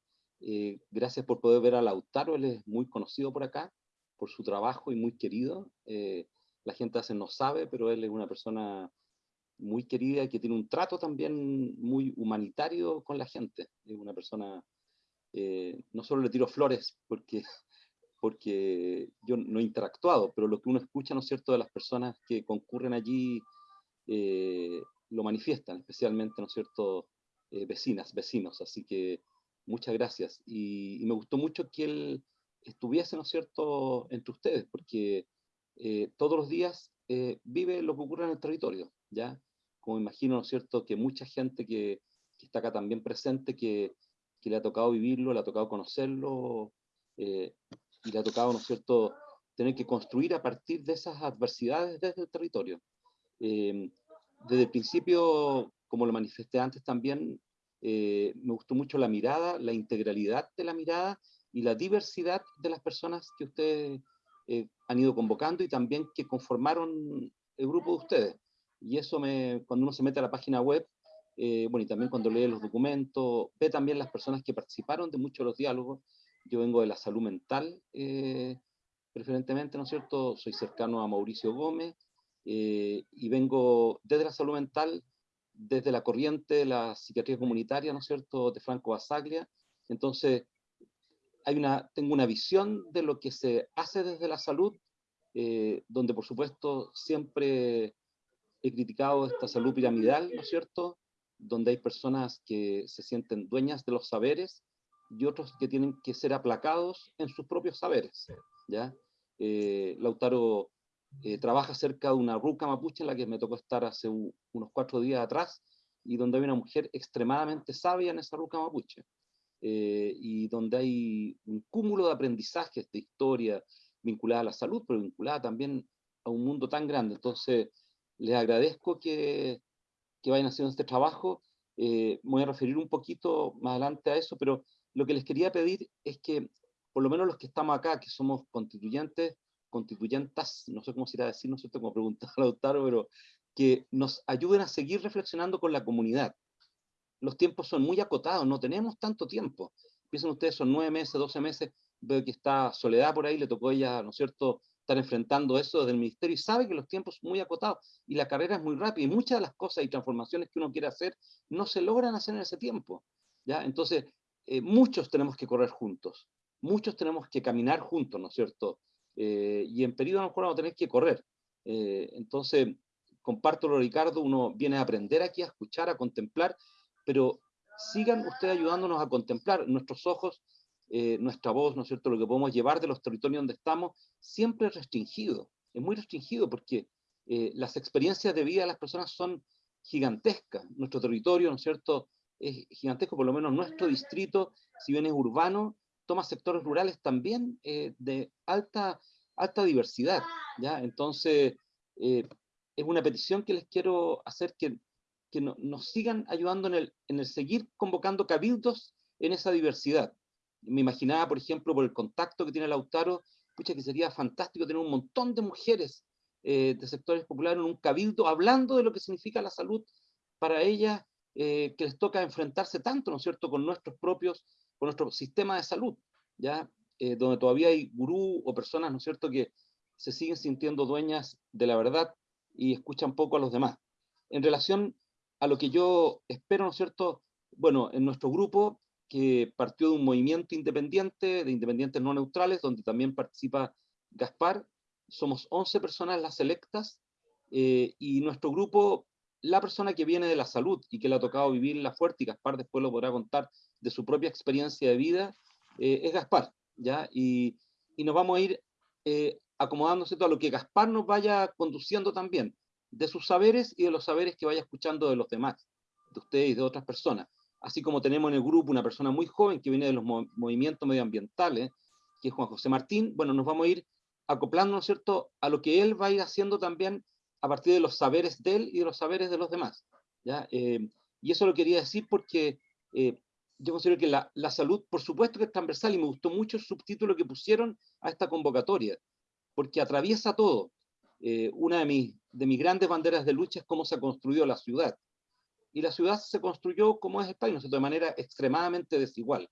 Eh, gracias por poder ver a Lautaro, él es muy conocido por acá, por su trabajo y muy querido. Eh, la gente hace no sabe, pero él es una persona muy querida que tiene un trato también muy humanitario con la gente. Es una persona, eh, no solo le tiro flores porque, porque yo no he interactuado, pero lo que uno escucha, ¿no es cierto?, de las personas que concurren allí lo manifiestan, especialmente, ¿no es cierto?, vecinas, vecinos. Así que muchas gracias. Y, me gustó mucho que él estuviese, ¿no es cierto?, entre ustedes, porque eh, todos los días eh, vive lo que ocurre en el territorio, ¿ya? Como imagino, ¿no es cierto?, que mucha gente que, está acá también presente, que, le ha tocado vivirlo, le ha tocado conocerlo, eh, y le ha tocado, ¿no es cierto?, tener que construir a partir de esas adversidades desde el territorio. desde el principio, como lo manifesté antes también, eh, me gustó mucho la mirada, la integralidad de la mirada y la diversidad de las personas que ustedes eh, han ido convocando y también que conformaron el grupo de ustedes. Y eso me, cuando uno se mete a la página web, eh, bueno, y también cuando lee los documentos, ve también las personas que participaron de muchos de los diálogos. Yo vengo de la salud mental, preferentemente, ¿no es cierto? Soy cercano a Mauricio Gómez y vengo desde la salud mental desde la corriente de la psiquiatría comunitaria, ¿no es cierto?, de Franco Basaglia. Entonces, tengo una visión de lo que se hace desde la salud, eh, donde por supuesto siempre he criticado esta salud piramidal, ¿no es cierto?, donde hay personas que se sienten dueñas de los saberes y otros que tienen que ser aplacados en sus propios saberes, ¿ya? Eh, Lautaro eh, trabaja cerca de una ruca mapuche en la que me tocó estar hace unos cuatro días atrás, y donde hay una mujer extremadamente sabia en esa ruca mapuche, eh, y donde hay un cúmulo de aprendizajes de historia vinculada a la salud, pero vinculada también a un mundo tan grande. Entonces, les agradezco que, que vayan haciendo este trabajo. Eh, voy a referir un poquito más adelante a eso, pero lo que les quería pedir es que, por lo menos los que estamos acá, que somos constituyentes, constituyentas, no sé cómo se irá a decir, no sé cómo preguntar a Lautaro, pero que nos ayuden a seguir reflexionando con la comunidad. Los tiempos son muy acotados, no tenemos tanto tiempo. Piensen ustedes, son nueve meses, doce meses, veo que está Soledad por ahí, le tocó ella, ¿no es cierto?, estar enfrentando eso desde el ministerio y sabe que los tiempos son muy acotados y la carrera es muy rápida y muchas de las cosas y transformaciones que uno quiere hacer no se logran hacer en ese tiempo. ¿ya? Entonces, eh, muchos tenemos que correr juntos, muchos tenemos que caminar juntos, ¿no es cierto? Eh, y en periodo a lo mejor vamos a tener que correr. Eh, entonces, comparto lo Ricardo, uno viene a aprender aquí, a escuchar, a contemplar, pero sigan ustedes ayudándonos a contemplar nuestros ojos, eh, nuestra voz, ¿no es cierto?, lo que podemos llevar de los territorios donde estamos, siempre es restringido, es muy restringido porque las experiencias de vida de las personas son gigantescas, nuestro territorio, ¿no es cierto?, es gigantesco, por lo menos nuestro distrito, si bien es urbano, toma sectores rurales también eh, de alta, alta diversidad, ¿ya? Entonces, eh, es una petición que les quiero hacer que, que nos sigan ayudando en el, en el seguir convocando cabildos en esa diversidad. Me imaginaba, por ejemplo, por el contacto que tiene Lautaro, pucha, que sería fantástico tener un montón de mujeres eh, de sectores populares en un cabildo hablando de lo que significa la salud para ellas, que les toca enfrentarse tanto, ¿no es cierto?, con nuestros propios con nuestro sistema de salud, ¿ya? Eh, donde todavía hay gurú o personas, ¿no es cierto?, que se siguen sintiendo dueñas de la verdad y escuchan poco a los demás. En relación a lo que yo espero, ¿no es cierto?, bueno, en nuestro grupo que partió de un movimiento independiente, de independientes no neutrales, donde también participa Gaspar. Somos 11 personas las electas, eh, y nuestro grupo, la persona que viene de la salud y que le ha tocado vivir la fuerte, y Gaspar después lo podrá contar de su propia experiencia de vida, eh, es Gaspar, ¿ya? Y, y, nos vamos a ir eh, acomodándose a lo que Gaspar nos vaya conduciendo también, de sus saberes y de los saberes que vaya escuchando de los demás, de ustedes y de otras personas. Así como tenemos en el grupo una persona muy joven que viene de los movimientos medioambientales, que es Juan José Martín, bueno, nos vamos a ir acoplando, ¿no es cierto?, a lo que él va a ir haciendo también a partir de los saberes de él y de los saberes de los demás. ¿ya? Eh, y eso lo quería decir porque eh, yo considero que la, la, salud, por supuesto que es transversal, y me gustó mucho el subtítulo que pusieron a esta convocatoria, porque atraviesa todo. Eh, una de mis, de mis grandes banderas de lucha es cómo se ha construido la ciudad. Y la ciudad se construyó como es el país, de manera extremadamente desigual.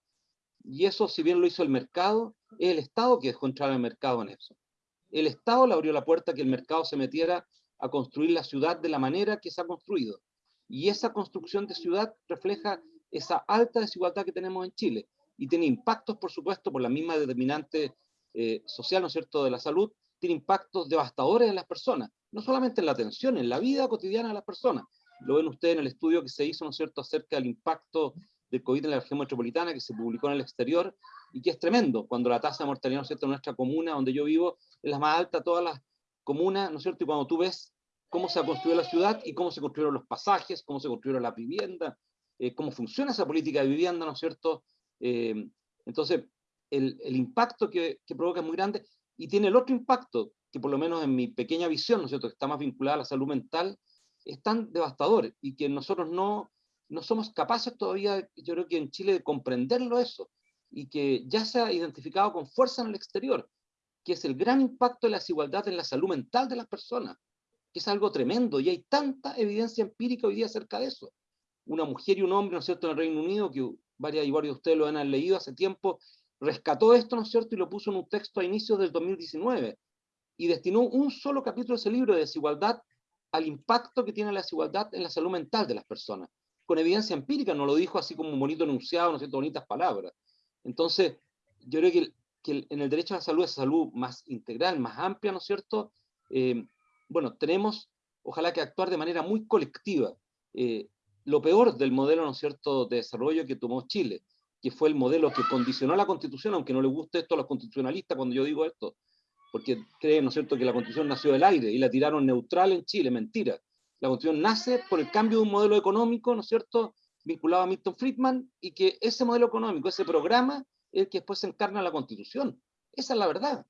Y eso, si bien lo hizo el mercado, es el Estado que dejó entrar al mercado en eso. El Estado le abrió la puerta a que el mercado se metiera a construir la ciudad de la manera que se ha construido. Y esa construcción de ciudad refleja esa alta desigualdad que tenemos en Chile y tiene impactos, por supuesto, por la misma determinante eh, social, ¿no es cierto?, de la salud, tiene impactos devastadores en las personas, no solamente en la atención, en la vida cotidiana de las personas. Lo ven ustedes en el estudio que se hizo, ¿no es cierto?, acerca del impacto del COVID en la región metropolitana, que se publicó en el exterior, y que es tremendo, cuando la tasa de mortalidad, ¿no es cierto?, en nuestra comuna, donde yo vivo, es la más alta de todas las comunas, ¿no es cierto?, y cuando tú ves cómo se ha construido la ciudad y cómo se construyeron los pasajes, cómo se construyeron las viviendas, eh, cómo funciona esa política de vivienda, ¿no es cierto? Eh, entonces, el, el impacto que, que, provoca es muy grande y tiene el otro impacto, que por lo menos en mi pequeña visión, ¿no es cierto?, que está más vinculada a la salud mental, es tan devastador y que nosotros no, no somos capaces todavía, yo creo que en Chile, de comprenderlo eso y que ya se ha identificado con fuerza en el exterior, que es el gran impacto de la desigualdad en la salud mental de las personas que es algo tremendo, y hay tanta evidencia empírica hoy día acerca de eso. Una mujer y un hombre, ¿no es cierto?, en el Reino Unido, que varias y varios de ustedes lo han leído hace tiempo, rescató esto, ¿no es cierto?, y lo puso en un texto a inicios del 2019, y destinó un solo capítulo de ese libro de desigualdad al impacto que tiene la desigualdad en la salud mental de las personas, con evidencia empírica, no lo dijo así como un bonito enunciado, ¿no cierto?, bonitas palabras. Entonces, yo creo que, que en el derecho a la salud es salud más integral, más amplia, ¿no es cierto?, eh, bueno, tenemos, ojalá que actuar de manera muy colectiva. Eh, lo peor del modelo, ¿no es cierto?, de desarrollo que tomó Chile, que fue el modelo que condicionó la Constitución, aunque no le guste esto a los constitucionalistas cuando yo digo esto, porque creen, ¿no es cierto?, que la Constitución nació del aire y la tiraron neutral en Chile, mentira. La Constitución nace por el cambio de un modelo económico, ¿no es cierto?, vinculado a Milton Friedman, y que ese modelo económico, ese programa, el que después se encarna en la Constitución. Esa es la verdad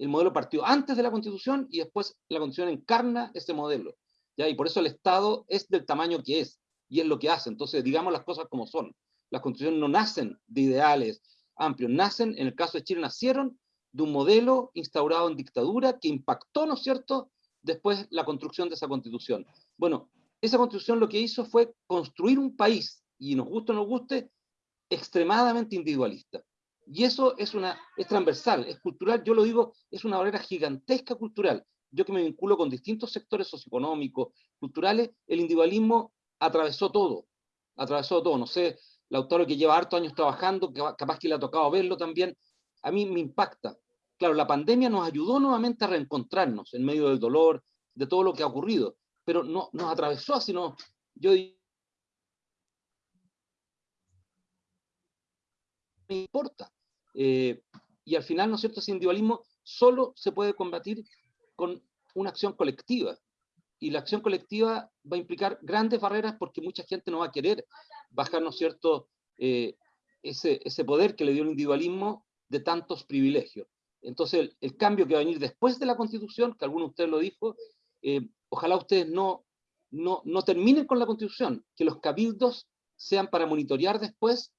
el modelo partió antes de la Constitución y después la Constitución encarna ese modelo. ¿ya? Y por eso el Estado es del tamaño que es y es lo que hace. Entonces, digamos las cosas como son. Las constituciones no nacen de ideales amplios, nacen, en el caso de Chile, nacieron de un modelo instaurado en dictadura que impactó, ¿no es cierto?, después la construcción de esa constitución. Bueno, esa constitución lo que hizo fue construir un país, y nos guste o no nos guste, extremadamente individualista. Y eso es, una, es transversal, es cultural, yo lo digo, es una barrera gigantesca cultural. Yo que me vinculo con distintos sectores socioeconómicos, culturales, el individualismo atravesó todo, atravesó todo. No sé, Lautaro que lleva hartos años trabajando, capaz que le ha tocado verlo también, a mí me impacta. Claro, la pandemia nos ayudó nuevamente a reencontrarnos en medio del dolor, de todo lo que ha ocurrido, pero no nos atravesó, sino yo me importa. Eh, y al final, ¿no es cierto?, ese individualismo solo se puede combatir con una acción colectiva. Y la acción colectiva va a implicar grandes barreras porque mucha gente no va a querer bajar, ¿no es cierto?, eh, ese, ese poder que le dio el individualismo de tantos privilegios. Entonces, el, cambio que va a venir después de la Constitución, que alguno de ustedes lo dijo, eh, ojalá ustedes no, no, no terminen con la Constitución, que los cabildos sean para monitorear después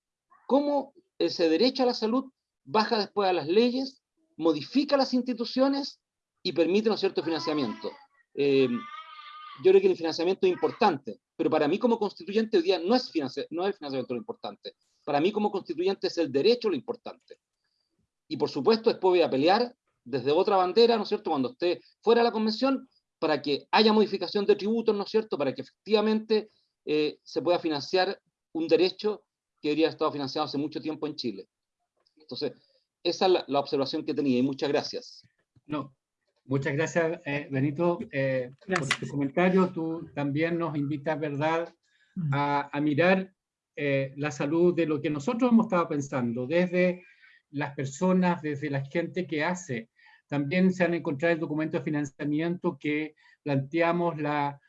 cómo ese derecho a la salud baja después a las leyes, modifica las instituciones y permite un cierto financiamiento. Eh, yo creo que el financiamiento es importante, pero para mí como constituyente hoy día no es, no es el financiamiento lo importante. Para mí como constituyente es el derecho lo importante. Y por supuesto después voy a pelear desde otra bandera, ¿no es cierto?, cuando esté fuera de la convención, para que haya modificación de tributos, ¿no es cierto?, para que efectivamente eh, se pueda financiar un derecho que haber estado financiado hace mucho tiempo en Chile. Entonces, esa es la, observación que tenía y muchas gracias. No, muchas gracias, eh, Benito, eh, por tu comentario. Tú también nos invitas, ¿verdad?, mm. a, mirar eh, la salud de lo que nosotros hemos estado pensando, desde las personas, desde la gente que hace. También se han encontrado el documento de financiamiento que planteamos la,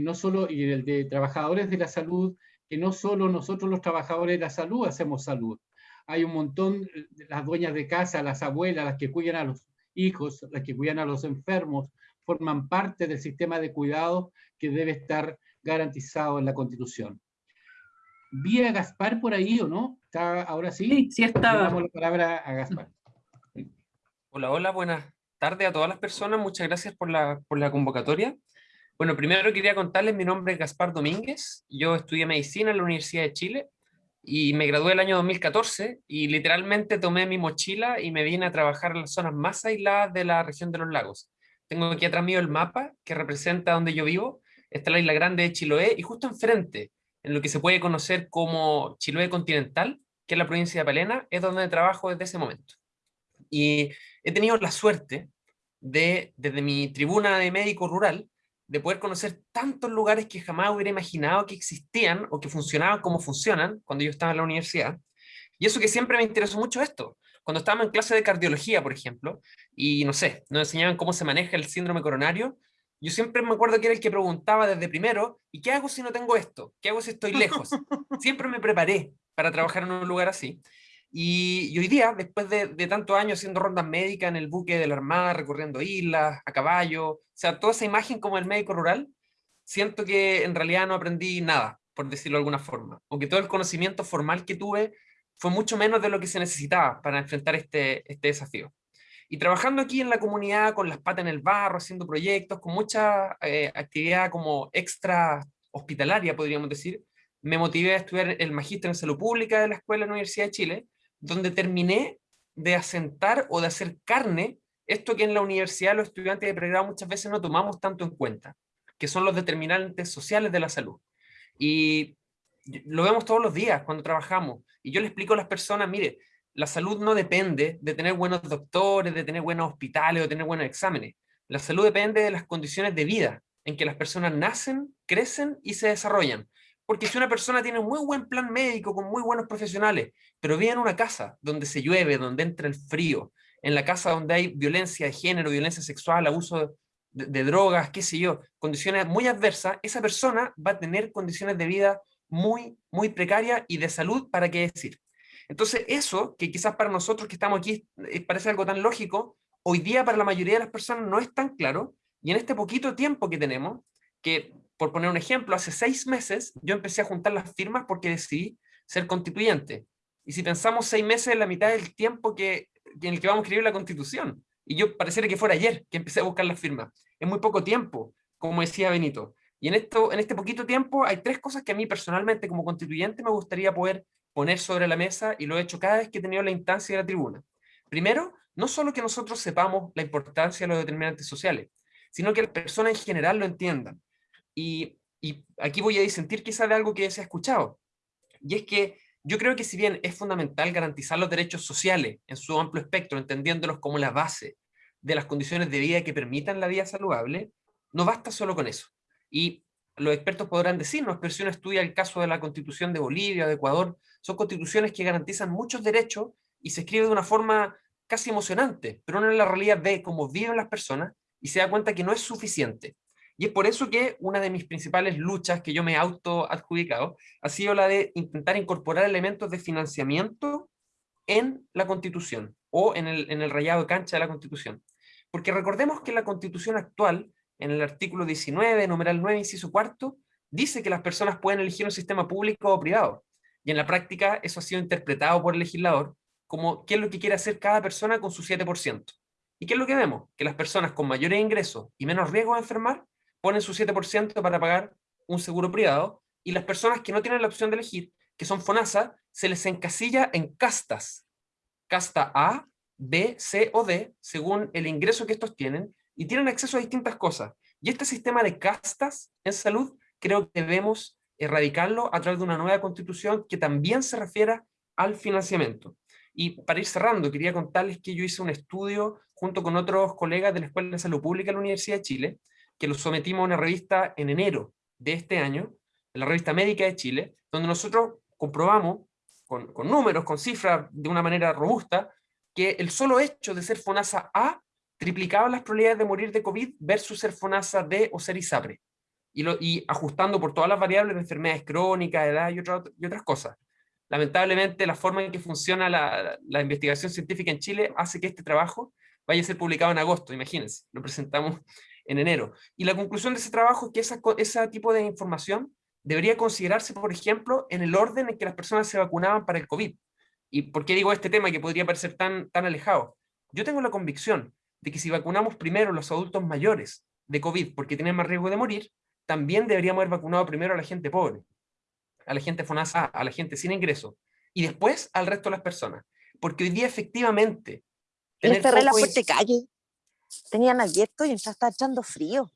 no solo, y el de trabajadores de la salud, que no solo nosotros los trabajadores de la salud hacemos salud, hay un montón, las dueñas de casa, las abuelas, las que cuidan a los hijos, las que cuidan a los enfermos, forman parte del sistema de cuidado que debe estar garantizado en la Constitución. ¿Vi a Gaspar por ahí o no? ¿Está ahora sí? Sí, sí está. damos la palabra a Gaspar. Hola, hola, buenas tardes a todas las personas. Muchas gracias por la, por la convocatoria. Bueno, primero quería contarles, mi nombre es Gaspar Domínguez. Yo estudié medicina en la Universidad de Chile y me gradué el año 2014 y literalmente tomé mi mochila y me vine a trabajar en las zonas más aisladas de la región de los lagos. Tengo aquí atrás mío el mapa que representa donde yo vivo. Está la isla grande de Chiloé y justo enfrente, en lo que se puede conocer como Chiloé continental, que es la provincia de Palena, es donde trabajo desde ese momento. Y he tenido la suerte de, desde mi tribuna de médico rural, de poder conocer tantos lugares que jamás hubiera imaginado que existían o que funcionaban como funcionan cuando yo estaba en la universidad. Y eso que siempre me interesó mucho esto. Cuando estábamos en clase de cardiología, por ejemplo, y no sé, nos enseñaban cómo se maneja el síndrome coronario, yo siempre me acuerdo que era el que preguntaba desde primero, ¿y qué hago si no tengo esto? ¿Qué hago si estoy lejos? siempre me preparé para trabajar en un lugar así. Y, hoy día, después de, de tantos años haciendo rondas médicas en el buque de la Armada, recorriendo islas, a caballo, o sea, toda esa imagen como el médico rural, siento que en realidad no aprendí nada, por decirlo de alguna forma. O que todo el conocimiento formal que tuve fue mucho menos de lo que se necesitaba para enfrentar este, este desafío. Y trabajando aquí en la comunidad, con las patas en el barro, haciendo proyectos, con mucha eh, actividad como extra hospitalaria, podríamos decir, me motivé a estudiar el magíster en salud pública de la Escuela de la Universidad de Chile, donde terminé de asentar o de hacer carne esto que en la universidad los estudiantes de pregrado muchas veces no tomamos tanto en cuenta, que son los determinantes sociales de la salud. Y lo vemos todos los días cuando trabajamos. Y yo le explico a las personas, mire, la salud no depende de tener buenos doctores, de tener buenos hospitales o tener buenos exámenes. La salud depende de las condiciones de vida en que las personas nacen, crecen y se desarrollan. Porque si una persona tiene un muy buen plan médico con muy buenos profesionales, pero vive en una casa donde se llueve, donde entra el frío, en la casa donde hay violencia de género, violencia sexual, abuso de, drogas, qué sé yo, condiciones muy adversas, esa persona va a tener condiciones de vida muy, muy precarias y de salud, ¿para qué decir? Entonces eso, que quizás para nosotros que estamos aquí eh, parece algo tan lógico, hoy día para la mayoría de las personas no es tan claro, y en este poquito tiempo que tenemos, que por poner un ejemplo, hace seis meses yo empecé a juntar las firmas porque decidí ser constituyente. Y si pensamos seis meses en la mitad del tiempo que, en el que vamos a escribir la constitución, y yo pareciera que fuera ayer que empecé a buscar las firmas, es muy poco tiempo, como decía Benito. Y en, esto, en este poquito tiempo hay tres cosas que a mí personalmente como constituyente me gustaría poder poner sobre la mesa y lo he hecho cada vez que he tenido la instancia de la tribuna. Primero, no solo que nosotros sepamos la importancia de los determinantes sociales, sino que las personas en general lo entiendan. Y, aquí voy a disentir quizá de algo que se ha escuchado. Y es que yo creo que si bien es fundamental garantizar los derechos sociales en su amplio espectro, entendiéndolos como la base de las condiciones de vida que permitan la vida saludable, no basta solo con eso. Y los expertos podrán decirnos, pero si uno estudia el caso de la constitución de Bolivia, de Ecuador, son constituciones que garantizan muchos derechos y se escribe de una forma casi emocionante, pero uno en la realidad ve cómo viven las personas y se da cuenta que no es suficiente. Y es por eso que una de mis principales luchas que yo me he auto-adjudicado ha sido la de intentar incorporar elementos de financiamiento en la Constitución o en el, en el rayado de cancha de la Constitución. Porque recordemos que la Constitución actual, en el artículo 19, numeral 9, inciso cuarto, dice que las personas pueden elegir un sistema público o privado. Y en la práctica eso ha sido interpretado por el legislador como qué es lo que quiere hacer cada persona con su 7%. ¿Y qué es lo que vemos? Que las personas con mayores ingresos y menos riesgo de enfermar ponen su 7% para pagar un seguro privado y las personas que no tienen la opción de elegir, que son FONASA, se les encasilla en castas. Casta A, B, C o D, según el ingreso que estos tienen, y tienen acceso a distintas cosas. Y este sistema de castas en salud creo que debemos erradicarlo a través de una nueva constitución que también se refiera al financiamiento. Y para ir cerrando, quería contarles que yo hice un estudio junto con otros colegas de la Escuela de Salud Pública de la Universidad de Chile, que lo sometimos a una revista en enero de este año, en la revista Médica de Chile, donde nosotros comprobamos, con, con números, con cifras, de una manera robusta, que el solo hecho de ser FONASA A triplicaba las probabilidades de morir de COVID versus ser FONASA D o ser ISAPRE. Y, lo, y ajustando por todas las variables de enfermedades crónicas, edad y, y otras cosas. Lamentablemente, la forma en que funciona la, la, investigación científica en Chile hace que este trabajo vaya a ser publicado en agosto, imagínense, lo presentamos en enero. Y la conclusión de ese trabajo es que esa, ese tipo de información debería considerarse, por ejemplo, en el orden en que las personas se vacunaban para el COVID. ¿Y por qué digo este tema que podría parecer tan, tan alejado? Yo tengo la convicción de que si vacunamos primero a los adultos mayores de COVID porque tienen más riesgo de morir, también deberíamos haber vacunado primero a la gente pobre, a la gente FONASA, a la gente sin ingreso, y después al resto de las personas. Porque hoy día efectivamente... Les cerré la puerta de calle, tenían abierto y ya está echando frío.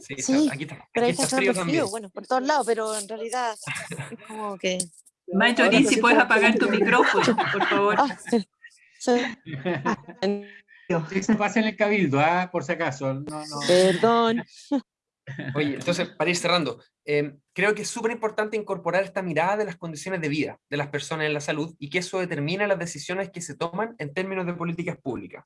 Sí, sí aquí está, pero aquí está está frío, frío, bueno, por todos lados, pero en realidad es como que... Marjorie, si puedes apagar tu micrófono, por favor. Ah, sí. Eso pasa en el cabildo, ah, por si acaso. No, no. Perdón. Oye, entonces, para ir cerrando, eh, creo que es súper importante incorporar esta mirada de las condiciones de vida de las personas en la salud y que eso determina las decisiones que se toman en términos de políticas públicas.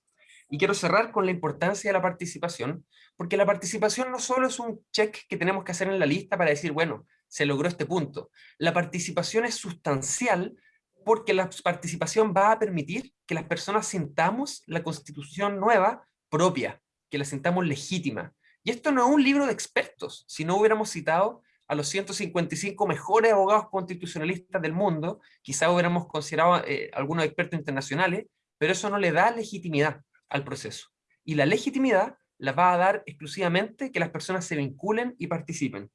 Y quiero cerrar con la importancia de la participación, porque la participación no solo es un check que tenemos que hacer en la lista para decir, bueno, se logró este punto. La participación es sustancial porque la participación va a permitir que las personas sintamos la constitución nueva propia, que la sintamos legítima. Y esto no es un libro de expertos, si no hubiéramos citado a los 155 mejores abogados constitucionalistas del mundo, quizá hubiéramos considerado eh, algunos expertos internacionales, pero eso no le da legitimidad al proceso. Y la legitimidad la va a dar exclusivamente que las personas se vinculen y participen.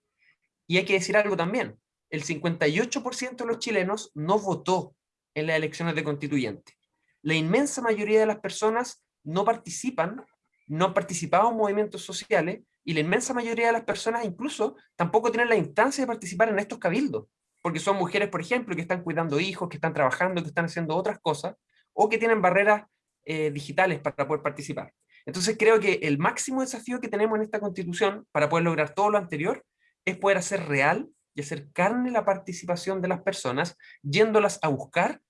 Y hay que decir algo también, el 58% de los chilenos no votó en las elecciones de constituyente. La inmensa mayoría de las personas no participan, no han participado en movimientos sociales, y la inmensa mayoría de las personas incluso tampoco tienen la instancia de participar en estos cabildos, porque son mujeres, por ejemplo, que están cuidando hijos, que están trabajando, que están haciendo otras cosas, o que tienen barreras eh, digitales para poder participar. Entonces creo que el máximo desafío que tenemos en esta constitución para poder lograr todo lo anterior es poder hacer real y hacer carne la participación de las personas, yéndolas a buscar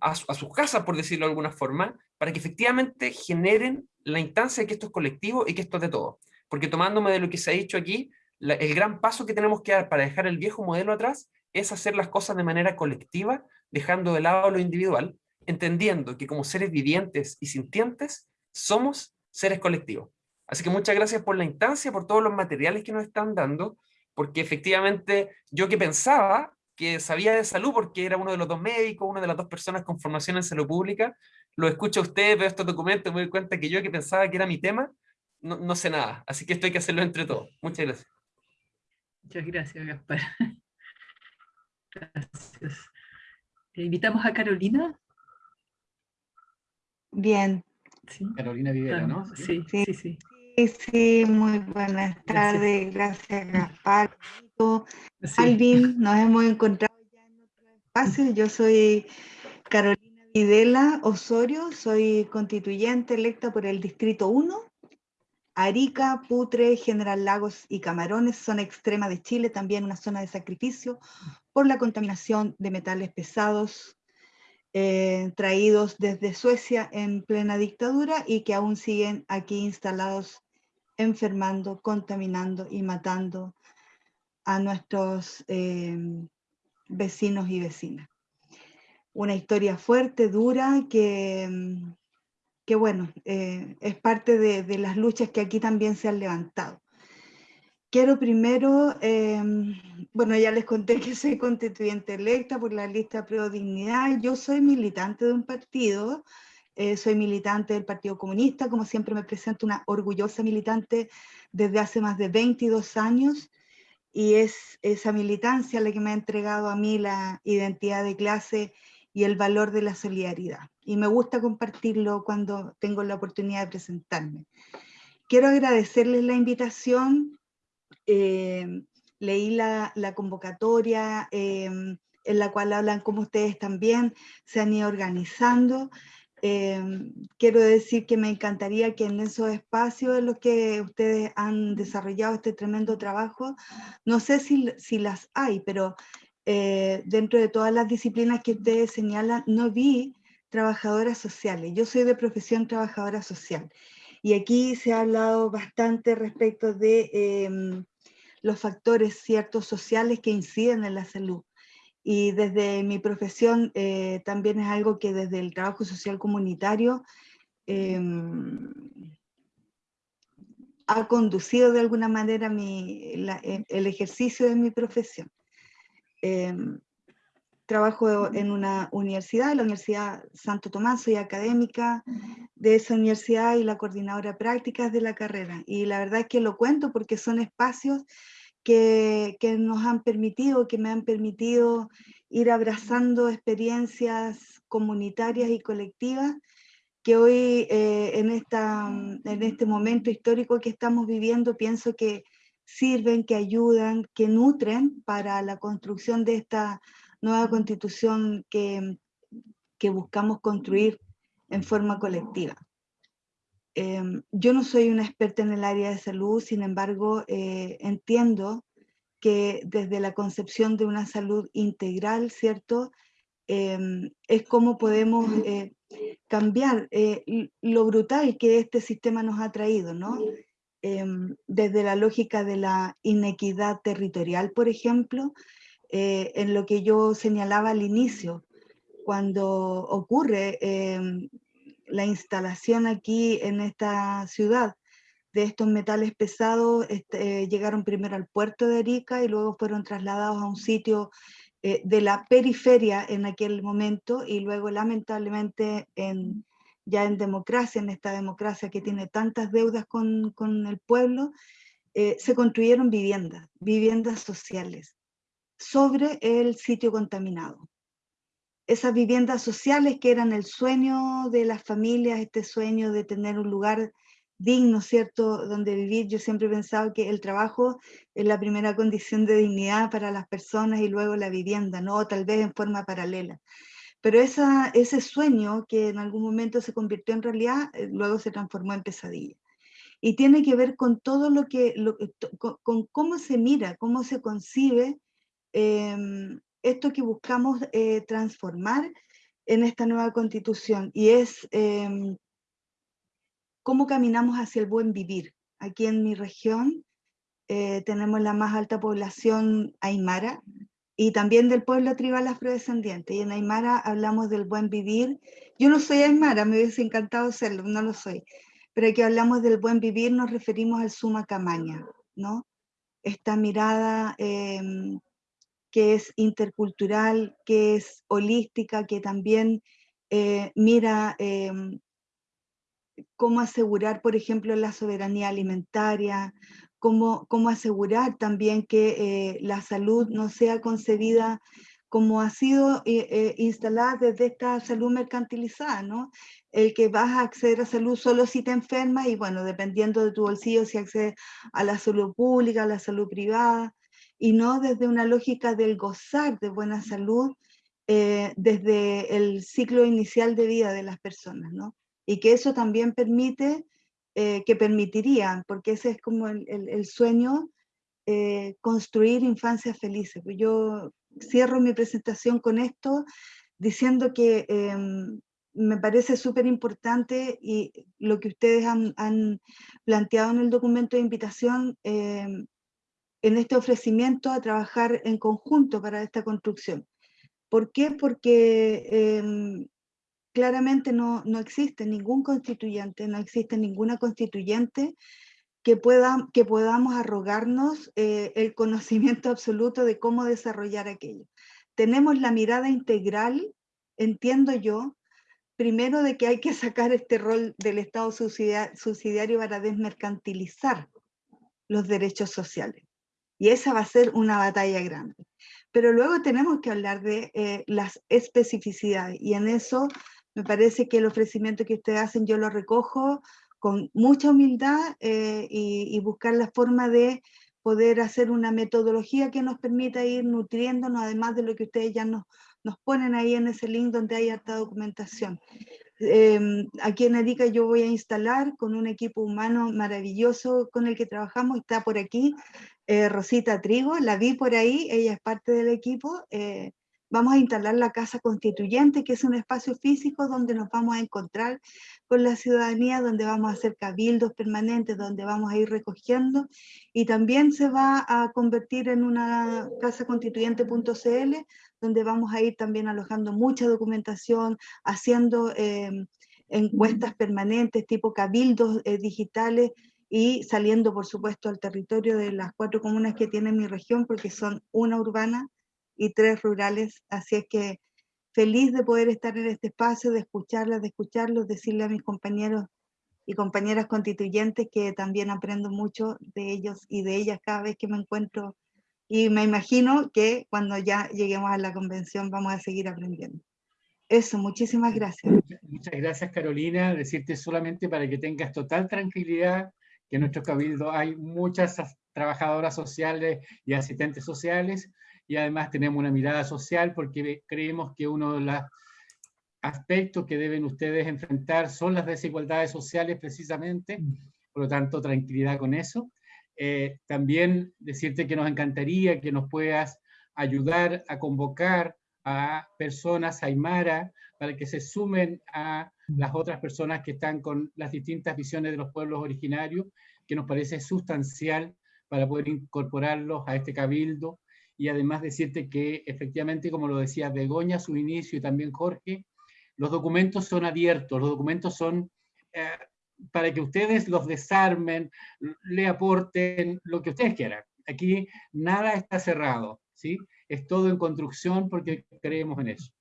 a, a, sus casas, por decirlo de alguna forma, para que efectivamente generen la instancia de que esto es colectivo y que esto es de todo. Porque tomándome de lo que se ha dicho aquí, el gran paso que tenemos que dar para dejar el viejo modelo atrás es hacer las cosas de manera colectiva, dejando de lado lo individual, entendiendo que como seres vivientes y sintientes, somos seres colectivos. Así que muchas gracias por la instancia, por todos los materiales que nos están dando, porque efectivamente yo que pensaba que sabía de salud porque era uno de los dos médicos, una de las dos personas con formación en salud pública, lo escucho a ustedes, veo estos documentos, me doy cuenta que yo que pensaba que era mi tema, no, no sé nada, así que esto hay que hacerlo entre todos. Muchas gracias. Muchas gracias, Gaspar. Gracias. Invitamos a Carolina. Bien. Sí. Carolina Videla, ¿no? Sí, sí, sí. sí. Sí, sí, muy buenas tardes. Gracias, Gaspar. Sí. Alvin, nos hemos encontrado ya en otro espacio. Yo soy Carolina Videla Osorio, soy constituyente electa por el Distrito 1. Arica, Putre, General Lagos y Camarones, zona extrema de Chile, también una zona de sacrificio por la contaminación de metales pesados eh, traídos desde Suecia en plena dictadura y que aún siguen aquí instalados enfermando, contaminando y matando a nuestros eh, vecinos y vecinas. Una historia fuerte, dura, que, que bueno, eh, es parte de, de, las luchas que aquí también se han levantado. Quiero primero, eh, bueno, ya les conté que soy constituyente electa por la lista Pro Dignidad. Yo soy militante de un partido, eh, soy militante del Partido Comunista, como siempre me presento una orgullosa militante desde hace más de 22 años, y es esa militancia la que me ha entregado a mí la identidad de clase y el valor de la solidaridad. Y me gusta compartirlo cuando tengo la oportunidad de presentarme. Quiero agradecerles la invitación, eh, leí la, convocatoria em, en la cual hablan cómo ustedes también se han ido organizando. Em, quiero decir que me encantaría que en esos espacios en los que ustedes han desarrollado este tremendo trabajo, no sé si, si las hay, pero eh, dentro de todas las disciplinas que ustedes señalan, no vi trabajadoras sociales. Yo soy de profesión trabajadora social. Y aquí se ha hablado bastante respecto de em, los factores ciertos sociales que inciden en la salud. Y desde mi profesión eh, también es algo que desde el trabajo social comunitario em, ha conducido de alguna manera mi, el ejercicio de mi profesión. Em, trabajo en una universidad, la Universidad Santo Tomás, soy académica de esa universidad y la coordinadora de prácticas de la carrera. Y la verdad es que lo cuento porque son espacios que, que nos han permitido, que me han permitido ir abrazando experiencias comunitarias y colectivas que hoy eh, en, esta, en este momento histórico que estamos viviendo pienso que sirven, que ayudan, que nutren para la construcción de esta nueva constitución que, que buscamos construir en forma colectiva. Em, yo no soy una experta en el área de salud, sin embargo, eh, entiendo que desde la concepción de una salud integral, ¿cierto? Em, es como podemos eh, cambiar eh, lo brutal que este sistema nos ha traído, ¿no? Em, desde la lógica de la inequidad territorial, por ejemplo, eh, en lo que yo señalaba al inicio, cuando ocurre em, la instalación aquí en esta ciudad de estos metales pesados, este, llegaron primero al puerto de Arica y luego fueron trasladados a un sitio eh, de la periferia en aquel momento y luego lamentablemente en, ya en democracia, en esta democracia que tiene tantas deudas con, con el pueblo, eh, se construyeron viviendas, viviendas sociales sobre el sitio contaminado. Esas viviendas sociales que eran el sueño de las familias, este sueño de tener un lugar digno, ¿cierto?, donde vivir. Yo siempre he pensado que el trabajo es la primera condición de dignidad para las personas y luego la vivienda, ¿no? Tal vez en forma paralela. Pero esa, ese sueño que en algún momento se convirtió en realidad, eh, luego se transformó en pesadilla. Y tiene que ver con todo lo que, con cómo se mira, cómo se concibe Em, esto que buscamos eh, transformar en esta nueva constitución y es em, cómo caminamos hacia el buen vivir. Aquí en mi región eh, tenemos la más alta población aymara y también del pueblo tribal afrodescendiente. Y en Aymara hablamos del buen vivir. Yo no soy aymara, me hubiese encantado serlo, no lo soy. Pero aquí hablamos del buen vivir nos referimos al suma camaña, ¿no? Esta mirada em, que es intercultural, que es holística, que también eh, mira em, cómo asegurar, por ejemplo, la soberanía alimentaria, cómo, cómo asegurar también que eh, la salud no sea concebida como ha sido eh, instalada desde esta salud mercantilizada, ¿no? El que vas a acceder a salud solo si te enfermas y bueno, dependiendo de tu bolsillo, si accedes a la salud pública, a la salud privada, y no desde una lógica del gozar de buena salud eh, desde el ciclo inicial de vida de las personas, ¿no? Y que eso también permite, eh, que permitiría, porque ese es como el, el, sueño, eh, construir infancias felices. Pues yo cierro mi presentación con esto diciendo que em, me parece súper importante y lo que ustedes han, han, planteado en el documento de invitación em, en este ofrecimiento a trabajar en conjunto para esta construcción. ¿Por qué? Porque em, claramente no, no, existe ningún constituyente, no existe ninguna constituyente que, pueda, que podamos arrogarnos eh, el conocimiento absoluto de cómo desarrollar aquello. Tenemos la mirada integral, entiendo yo, primero de que hay que sacar este rol del Estado subsidiario para desmercantilizar los derechos sociales. Y esa va a ser una batalla grande. Pero luego tenemos que hablar de eh, las especificidades y en eso me parece que el ofrecimiento que ustedes hacen yo lo recojo con mucha humildad eh, y, buscar la forma de poder hacer una metodología que nos permita ir nutriéndonos, además de lo que ustedes ya nos, nos ponen ahí en ese link donde hay harta documentación. Em, aquí en Arica yo voy a instalar con un equipo humano maravilloso con el que trabajamos, está por aquí eh, Rosita Trigo, la vi por ahí, ella es parte del equipo, eh, vamos a instalar la Casa Constituyente, que es un espacio físico donde nos vamos a encontrar con la ciudadanía, donde vamos a hacer cabildos permanentes, donde vamos a ir recogiendo, y también se va a convertir en una casa constituyente.cl, donde vamos a ir también alojando mucha documentación, haciendo em, encuestas permanentes tipo cabildos eh, digitales y saliendo, por supuesto, al territorio de las cuatro comunas que tiene mi región, porque son una urbana y tres rurales, así es que feliz de poder estar en este espacio, de escucharlas, de escucharlos, decirle a mis compañeros y compañeras constituyentes que también aprendo mucho de ellos y de ellas cada vez que me encuentro y me imagino que cuando ya lleguemos a la convención vamos a seguir aprendiendo. Eso, muchísimas gracias. Muchas gracias Carolina, decirte solamente para que tengas total tranquilidad que en nuestro cabildo hay muchas trabajadoras sociales y asistentes sociales y además tenemos una mirada social porque creemos que uno de los aspectos que deben ustedes enfrentar son las desigualdades sociales precisamente, por lo tanto tranquilidad con eso. Eh, también decirte que nos encantaría que nos puedas ayudar a convocar a personas aymara para que se sumen a las otras personas que están con las distintas visiones de los pueblos originarios, que nos parece sustancial para poder incorporarlos a este cabildo, y además decirte que efectivamente, como lo decía Begoña a su inicio y también Jorge, los documentos son abiertos, los documentos son eh, para que ustedes los desarmen, le aporten lo que ustedes quieran. Aquí nada está cerrado, ¿sí? Es todo en construcción porque creemos en eso.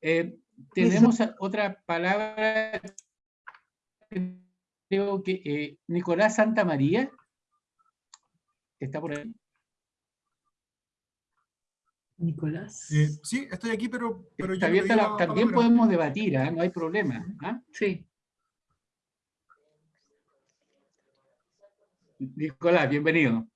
Eh, tenemos otra palabra, creo que eh, Nicolás Santa María, está por ahí. Nicolás. Eh, sí, estoy aquí, pero, pero también podemos debatir, ¿eh? no hay problema. ¿ah? Sí. Nicolás, bienvenido.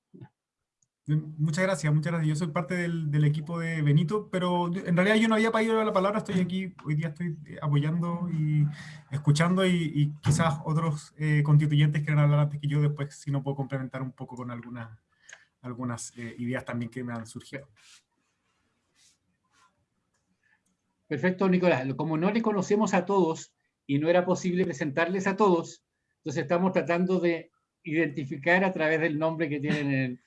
Muchas gracias, muchas gracias. Yo soy parte del, equipo de Benito, pero en realidad yo no había pedido la palabra, estoy aquí, hoy día estoy apoyando y escuchando y, quizás otros eh, constituyentes quieran hablar antes que yo, después si no puedo complementar un poco con algunas, eh, ideas también que me han surgido. Perfecto, Nicolás. Como no le conocemos a todos y no era posible presentarles a todos, entonces estamos tratando de identificar a través del nombre que tienen en el...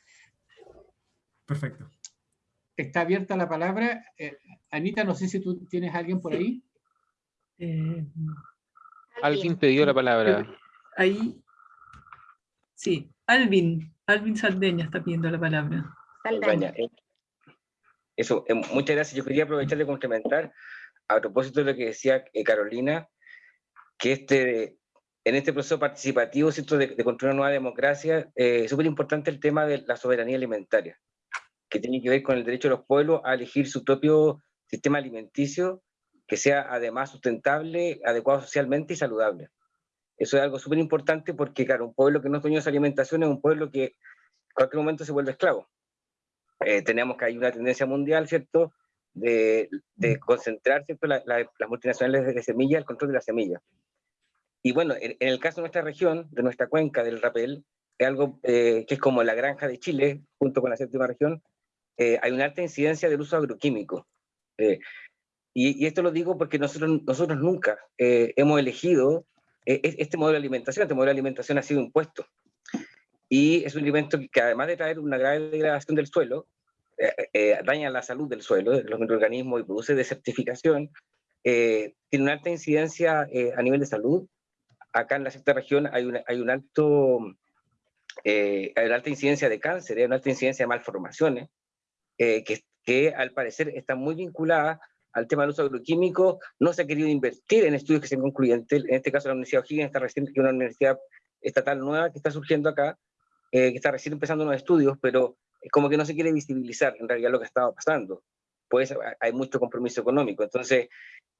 Perfecto. Está abierta la palabra. Eh, Anita, no sé si tú tienes a alguien por ahí. Eh, alguien pidió la palabra. Ahí. Sí, Alvin. Alvin Saldeña está pidiendo la palabra. Saldeña. Eh, eso, muchas gracias. Yo quería aprovechar de complementar a propósito de lo que decía Carolina, que este en este proceso participativo ¿cierto? De, construir una nueva democracia, eh, es súper importante el tema de la soberanía alimentaria, que tiene que ver con el derecho de los pueblos a elegir su propio sistema alimenticio que sea además sustentable, adecuado socialmente y saludable. Eso es algo súper importante porque, claro, un pueblo que no es dueño de su alimentación es un pueblo que en cualquier momento se vuelve esclavo. Eh, tenemos que hay una tendencia mundial, ¿cierto?, de, de concentrar ¿cierto? las multinacionales de semilla, el control de la semilla. Y bueno, en, el caso de nuestra región, de nuestra cuenca del Rapel, es algo eh, que es como la granja de Chile, junto con la séptima región, eh, hay una alta incidencia del uso agroquímico. Eh, y, esto lo digo porque nosotros, nosotros nunca hemos elegido este modelo de alimentación, este modelo de alimentación ha sido impuesto. Y es un alimento que además de traer una grave degradación del suelo, daña la salud del suelo, de los microorganismos y produce desertificación, tiene una alta incidencia a nivel de salud, acá en la sexta región hay, una, hay un alto, eh, hay una alta incidencia de cáncer, hay una alta incidencia de malformaciones, eh, que, al parecer está muy vinculada al tema del uso agroquímico, no se ha querido invertir en estudios que sean concluyentes, en este caso la Universidad O'Higgins está recién, que una universidad estatal nueva que está surgiendo acá, eh, que está recién empezando unos estudios, pero como que no se quiere visibilizar en realidad lo que estaba pasando, pues hay mucho compromiso económico, entonces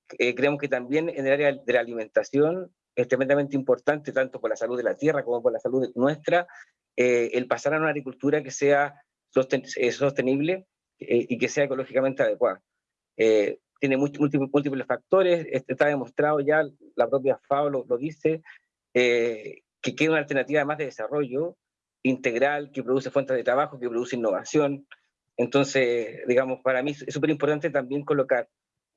creemos que también en el área de la alimentación es tremendamente importante, tanto por la salud de la tierra como por la salud nuestra, eh, el pasar a una agricultura que sea eh, sostenible y que sea ecológicamente adecuada. tiene múltiples, múltiples factores, este, está demostrado ya, la propia FAO lo, lo dice, que queda una alternativa más de desarrollo integral, que produce fuentes de trabajo, que produce innovación. Entonces, digamos, para mí es súper importante también colocar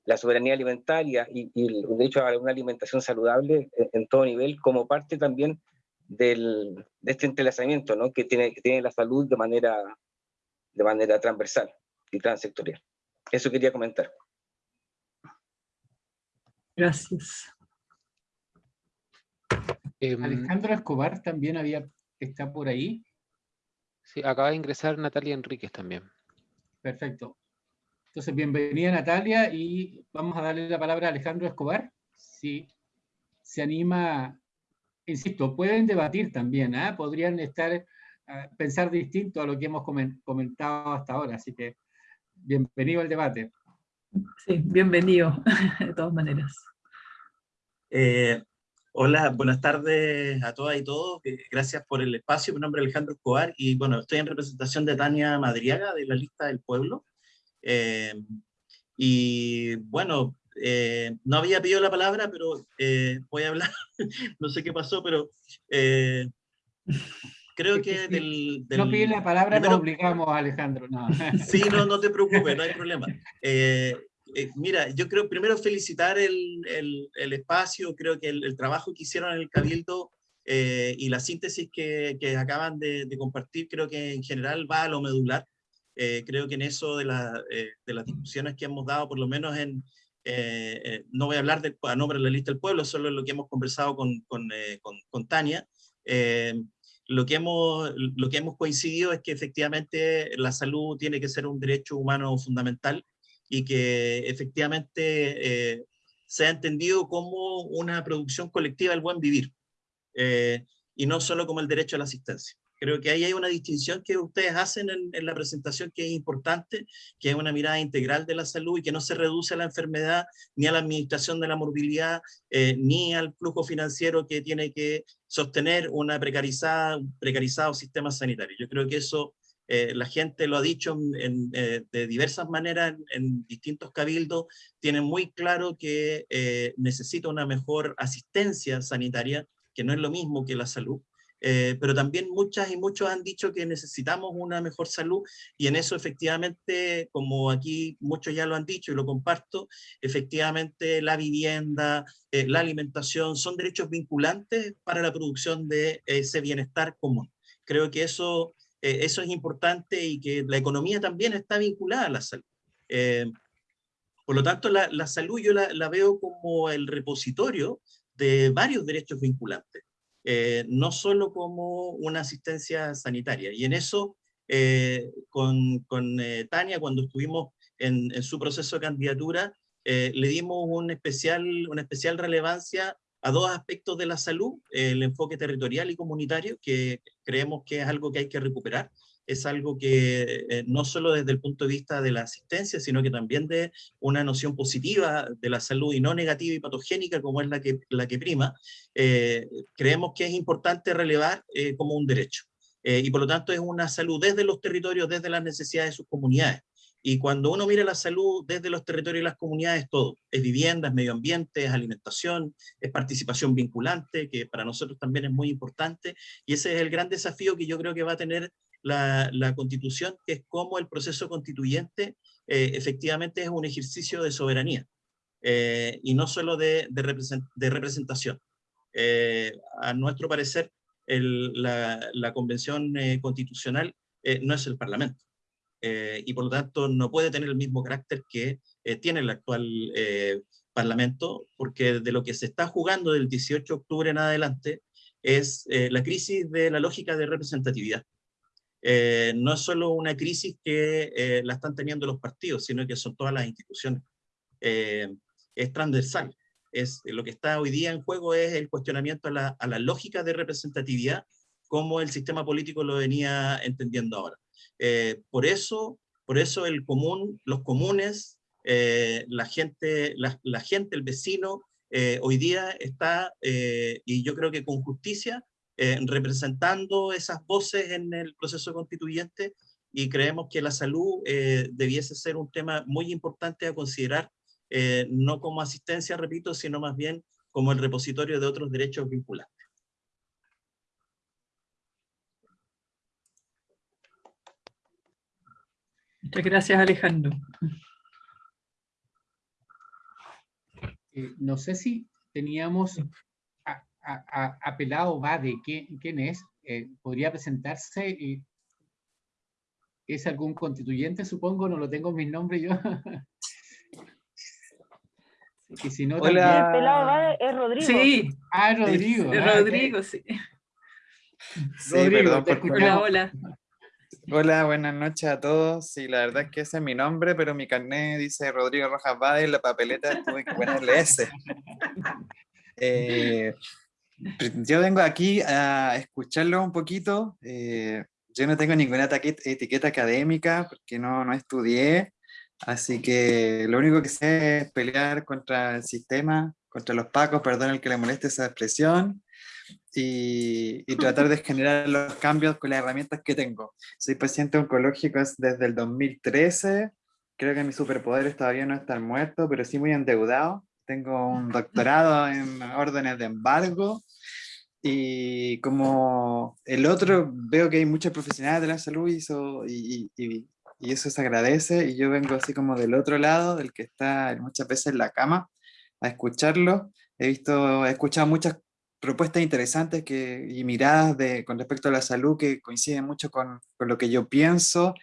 la soberanía alimentaria y, el derecho a una alimentación saludable en, todo nivel como parte también del, de este entrelazamiento ¿no? que, tiene, que tiene la salud de manera, de manera transversal y transsectorial. Eso quería comentar. Gracias. Em, Alejandro Escobar también había, está por ahí. Sí, acaba de ingresar Natalia Enríquez también. Perfecto. Entonces, bienvenida Natalia y vamos a darle la palabra a Alejandro Escobar. Si se anima, insisto, pueden debatir también, ¿ah? podrían estar, pensar distinto a lo que hemos comentado hasta ahora, así que bienvenido al debate. Sí, bienvenido, de todas maneras. Eh, hola, buenas tardes a todas y todos. Eh, gracias por el espacio. Mi nombre es Alejandro Escobar y bueno, estoy en representación de Tania Madriaga de la lista del pueblo. Eh, y bueno, eh, no había pedido la palabra, pero eh, voy a hablar, no sé qué pasó, pero creo que del, No pide la palabra, no obligamos a Alejandro. No. sí, no, no te preocupes, no hay problema. mira, yo creo primero felicitar el, el, el espacio, creo que el, trabajo que hicieron en el Cabildo y la síntesis que, que acaban de, de, compartir, creo que en general va a lo medular. Eh, creo que en eso de, eh, de, las discusiones que hemos dado, por lo menos en, eh, no voy a hablar de, a nombre de la lista del pueblo, solo lo que hemos conversado con, con, con, Tania, lo, que hemos, coincidido es que efectivamente la salud tiene que ser un derecho humano fundamental y que efectivamente se ha entendido como una producción colectiva del buen vivir y no solo como el derecho a la asistencia. Creo que ahí hay una distinción que ustedes hacen en, la presentación que es importante, que es una mirada integral de la salud y que no se reduce a la enfermedad, ni a la administración de la morbilidad, eh, ni al flujo financiero que tiene que sostener una precarizada, un precarizado sistema sanitario. Yo creo que eso eh, la gente lo ha dicho eh, de diversas maneras en, distintos cabildos, tienen muy claro que necesita una mejor asistencia sanitaria, que no es lo mismo que la salud, eh, pero también muchas y muchos han dicho que necesitamos una mejor salud y en eso efectivamente, como aquí muchos ya lo han dicho y lo comparto, efectivamente la vivienda, eh, la alimentación son derechos vinculantes para la producción de ese bienestar común. Creo que eso, eh, eso es importante y que la economía también está vinculada a la salud. por lo tanto, la, la salud yo la, la veo como el repositorio de varios derechos vinculantes. Eh, no solo como una asistencia sanitaria. Y en eso, eh, con, con eh, Tania, cuando estuvimos en, en, su proceso de candidatura, le dimos un especial, una especial relevancia a dos aspectos de la salud, el enfoque territorial y comunitario, que creemos que es algo que hay que recuperar, es algo que eh, no solo desde el punto de vista de la asistencia, sino que también de una noción positiva de la salud y no negativa y patogénica como es la que, la que prima, eh, creemos que es importante relevar eh, como un derecho. y por lo tanto es una salud desde los territorios, desde las necesidades de sus comunidades. Y cuando uno mira la salud desde los territorios y las comunidades, todo. Es vivienda, es medio ambiente, es alimentación, es participación vinculante, que para nosotros también es muy importante. Y ese es el gran desafío que yo creo que va a tener la, constitución, que es cómo el proceso constituyente eh, efectivamente es un ejercicio de soberanía eh, y no solo de, representación. Eh, a nuestro parecer, la, convención constitucional no es el parlamento y por lo tanto no puede tener el mismo carácter que tiene el actual parlamento porque de lo que se está jugando del 18 de octubre en adelante es la crisis de la lógica de representatividad. Eh, no es solo una crisis que eh, la están teniendo los partidos, sino que son todas las instituciones. Eh, es transversal. Es, lo que está hoy día en juego es el cuestionamiento a la, lógica de representatividad como el sistema político lo venía entendiendo ahora. por, eso, por eso los comunes, la, gente, la, gente, el vecino, hoy día está, y yo creo que con justicia, representando esas voces en el proceso constituyente y creemos que la salud debiese ser un tema muy importante a considerar, no como asistencia, repito, sino más bien como el repositorio de otros derechos vinculantes. Muchas gracias, Alejandro. Eh, no sé si teníamos apelado va de ¿quién, es? Eh, ¿Podría presentarse? ¿Es algún constituyente, supongo? No lo tengo en mi nombre yo. y si no, Hola. El pelado va es Rodrigo. Sí. Ah, Rodrigo. Es, ah, Rodrigo, sí. Sí, Rodrigo, perdón Hola, hola. Hola, buenas noches a todos. Sí, la verdad es que ese es mi nombre, pero mi carnet dice Rodrigo Rojas Bade y la papeleta tuve que ponerle ese. Eh, yo vengo aquí a escucharlo un poquito. Eh, yo no tengo ninguna etiqueta académica porque no, no estudié, así que lo único que sé es pelear contra el sistema, contra los pacos, perdón el que le moleste esa expresión, y, tratar de generar los cambios con las herramientas que tengo. Soy paciente oncológico desde el 2013, creo que mi superpoder todavía no estar muerto, pero sí muy endeudado. Tengo un doctorado en órdenes de embargo, y como el otro, veo que hay muchos profesionales de la salud y eso, se agradece, y yo vengo así como del otro lado, del que está muchas veces en la cama, a escucharlo. He visto, he escuchado muchas propuestas interesantes que, y miradas de, con respecto a la salud que coinciden mucho con, con lo que yo pienso,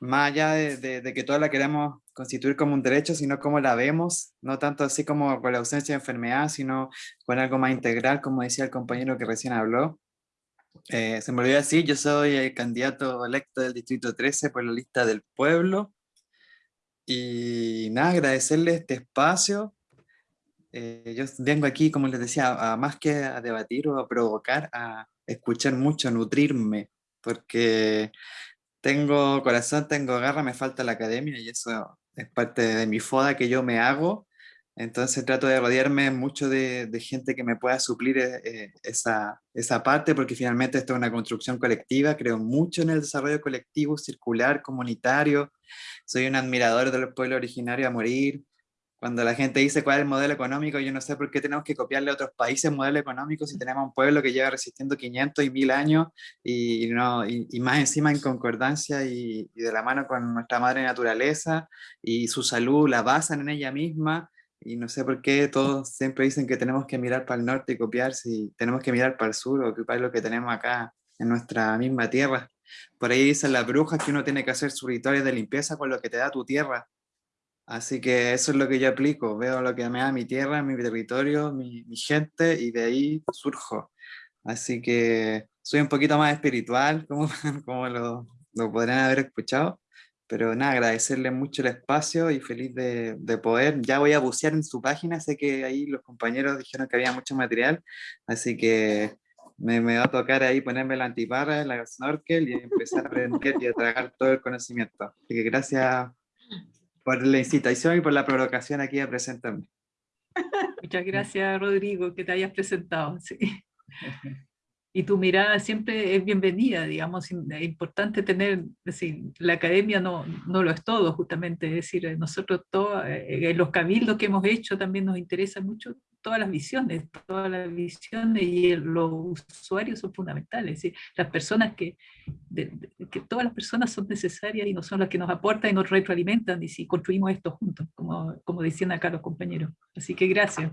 más allá de, que toda la queremos constituir como un derecho, sino como la vemos, no tanto así como con la ausencia de enfermedad, sino con algo más integral, como decía el compañero que recién habló. Eh, se me olvidó decir, yo soy el candidato electo del Distrito 13 por la lista del pueblo. Y nada, agradecerle este espacio. Eh, yo vengo aquí, como les decía, a, más que a debatir o a provocar, a escuchar mucho, a nutrirme, porque tengo corazón, tengo garra, me falta la academia y eso es parte de mi foda que yo me hago. Entonces trato de rodearme mucho de, gente que me pueda suplir eh, esa, esa parte, porque finalmente esto es una construcción colectiva, creo mucho en el desarrollo colectivo, circular, comunitario. Soy un admirador del pueblo originario a morir, cuando la gente dice cuál es el modelo económico, yo no sé por qué tenemos que copiarle a otros países modelo económico si tenemos un pueblo que lleva resistiendo 500 y 1000 años y, no, y, más encima en concordancia y, de la mano con nuestra madre naturaleza y su salud la basan en ella misma y no sé por qué todos siempre dicen que tenemos que mirar para el norte y copiar si tenemos que mirar para el sur o ocupar lo que tenemos acá en nuestra misma tierra. Por ahí dicen las brujas que uno tiene que hacer su rituales de limpieza con lo que te da tu tierra Así que eso es lo que yo aplico, veo lo que me da mi tierra, mi territorio, mi, gente y de ahí surjo. Así que soy un poquito más espiritual, como, como lo, lo podrían haber escuchado, pero nada, agradecerle mucho el espacio y feliz de, de, poder. Ya voy a bucear en su página, sé que ahí los compañeros dijeron que había mucho material, así que me, me va a tocar ahí ponerme la antiparra, la snorkel y empezar a aprender y a tragar todo el conocimiento. Así que gracias por la incitación y por la provocación aquí a presentarme. Muchas gracias, Rodrigo, que te hayas presentado. Sí. Y tu mirada siempre es bienvenida, digamos, es importante tener, decir, la academia no, no lo es todo, justamente, es decir, nosotros todos, eh, los cabildos que hemos hecho también nos interesa mucho todas las visiones, todas las visiones y los usuarios son fundamentales. Las personas que, que todas las personas son necesarias y no son las que nos aportan y nos retroalimentan y si construimos esto juntos, como, como decían acá los compañeros. Así que gracias.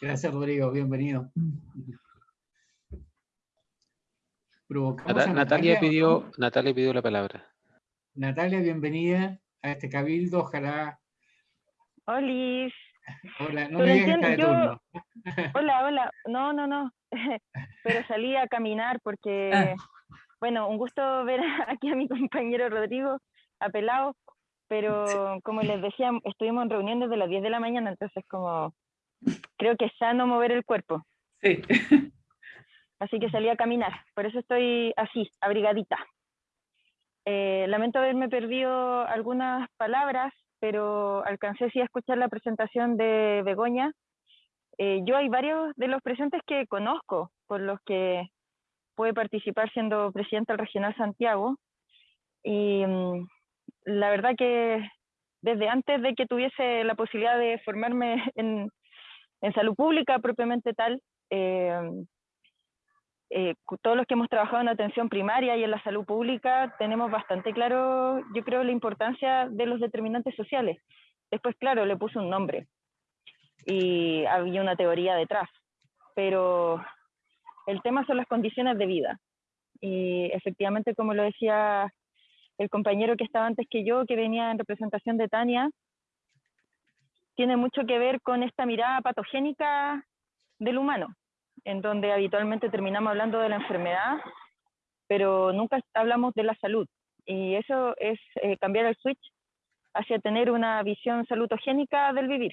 Gracias Rodrigo, bienvenido. Natalia, pidió, Natalia pidió la palabra. Natalia, bienvenida a este cabildo, ojalá... Hola. Hola, no me digas de turno. Hola, hola. No, no, no. Pero salí a caminar porque, ah. bueno, un gusto ver aquí a mi compañero Rodrigo, apelado, pero como les decía, estuvimos en reunión desde las 10 de la mañana, entonces como creo que es sano mover el cuerpo. Sí. Así que salí a caminar, por eso estoy así, abrigadita. Eh, lamento haberme perdido algunas palabras pero alcancé sí a escuchar la presentación de Begoña. Eh, yo hay varios de los presentes que conozco, por los que pude participar siendo presidenta del Regional Santiago. Y mm, la verdad que desde antes de que tuviese la posibilidad de formarme en, en salud pública propiamente tal, eh, eh, todos los que hemos trabajado en atención primaria y en la salud pública tenemos bastante claro, yo creo, la importancia de los determinantes sociales. Después, claro, le puse un nombre y había una teoría detrás, pero el tema son las condiciones de vida. Y efectivamente, como lo decía el compañero que estaba antes que yo, que venía en representación de Tania, tiene mucho que ver con esta mirada patogénica del humano en donde habitualmente terminamos hablando de la enfermedad, pero nunca hablamos de la salud. Y eso es eh, cambiar el switch hacia tener una visión salutogénica del vivir.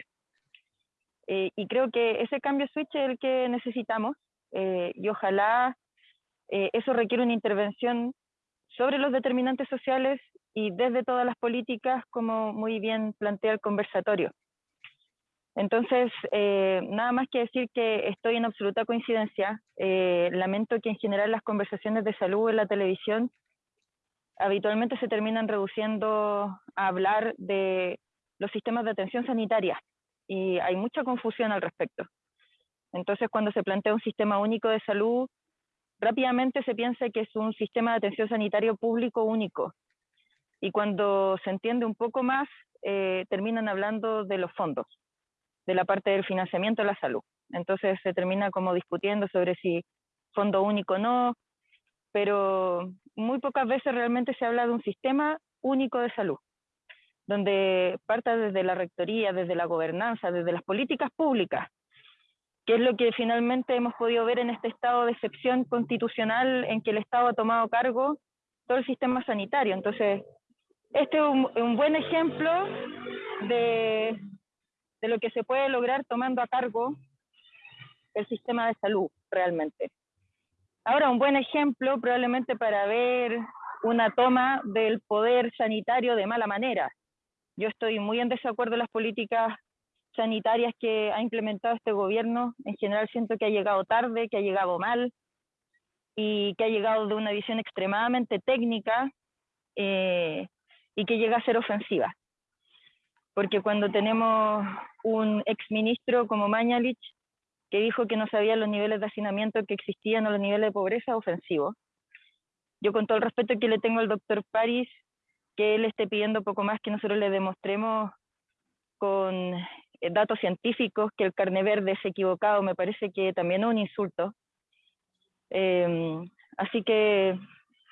Eh, y creo que ese cambio switch es el que necesitamos eh, y ojalá eso requiere una intervención sobre los determinantes sociales y desde todas las políticas, como muy bien plantea el conversatorio. Entonces, eh, nada más que decir que estoy en absoluta coincidencia. Eh, lamento que en general las conversaciones de salud en la televisión habitualmente se terminan reduciendo a hablar de los sistemas de atención sanitaria y hay mucha confusión al respecto. Entonces, cuando se plantea un sistema único de salud, rápidamente se piensa que es un sistema de atención sanitario público único. Y cuando se entiende un poco más, eh, terminan hablando de los fondos de la parte del financiamiento de la salud. Entonces se termina como discutiendo sobre si fondo único o no, pero muy pocas veces realmente se habla de un sistema único de salud, donde parta desde la rectoría, desde la gobernanza, desde las políticas públicas, que es lo que finalmente hemos podido ver en este estado de excepción constitucional en que el Estado ha tomado cargo todo el sistema sanitario. Entonces, este es un buen ejemplo de de lo que se puede lograr tomando a cargo el sistema de salud realmente. Ahora, un buen ejemplo probablemente para ver una toma del poder sanitario de mala manera. Yo estoy muy en desacuerdo en las políticas sanitarias que ha implementado este gobierno. En general siento que ha llegado tarde, que ha llegado mal y que ha llegado de una visión extremadamente técnica eh, y que llega a ser ofensiva porque cuando tenemos un exministro como Mañalich, que dijo que no sabía los niveles de hacinamiento que existían o los niveles de pobreza ofensivos. Yo con todo el respeto que le tengo al doctor París, que él esté pidiendo poco más que nosotros le demostremos con eh, datos científicos que el carne verde es equivocado, me parece que también es un insulto. Em, así que,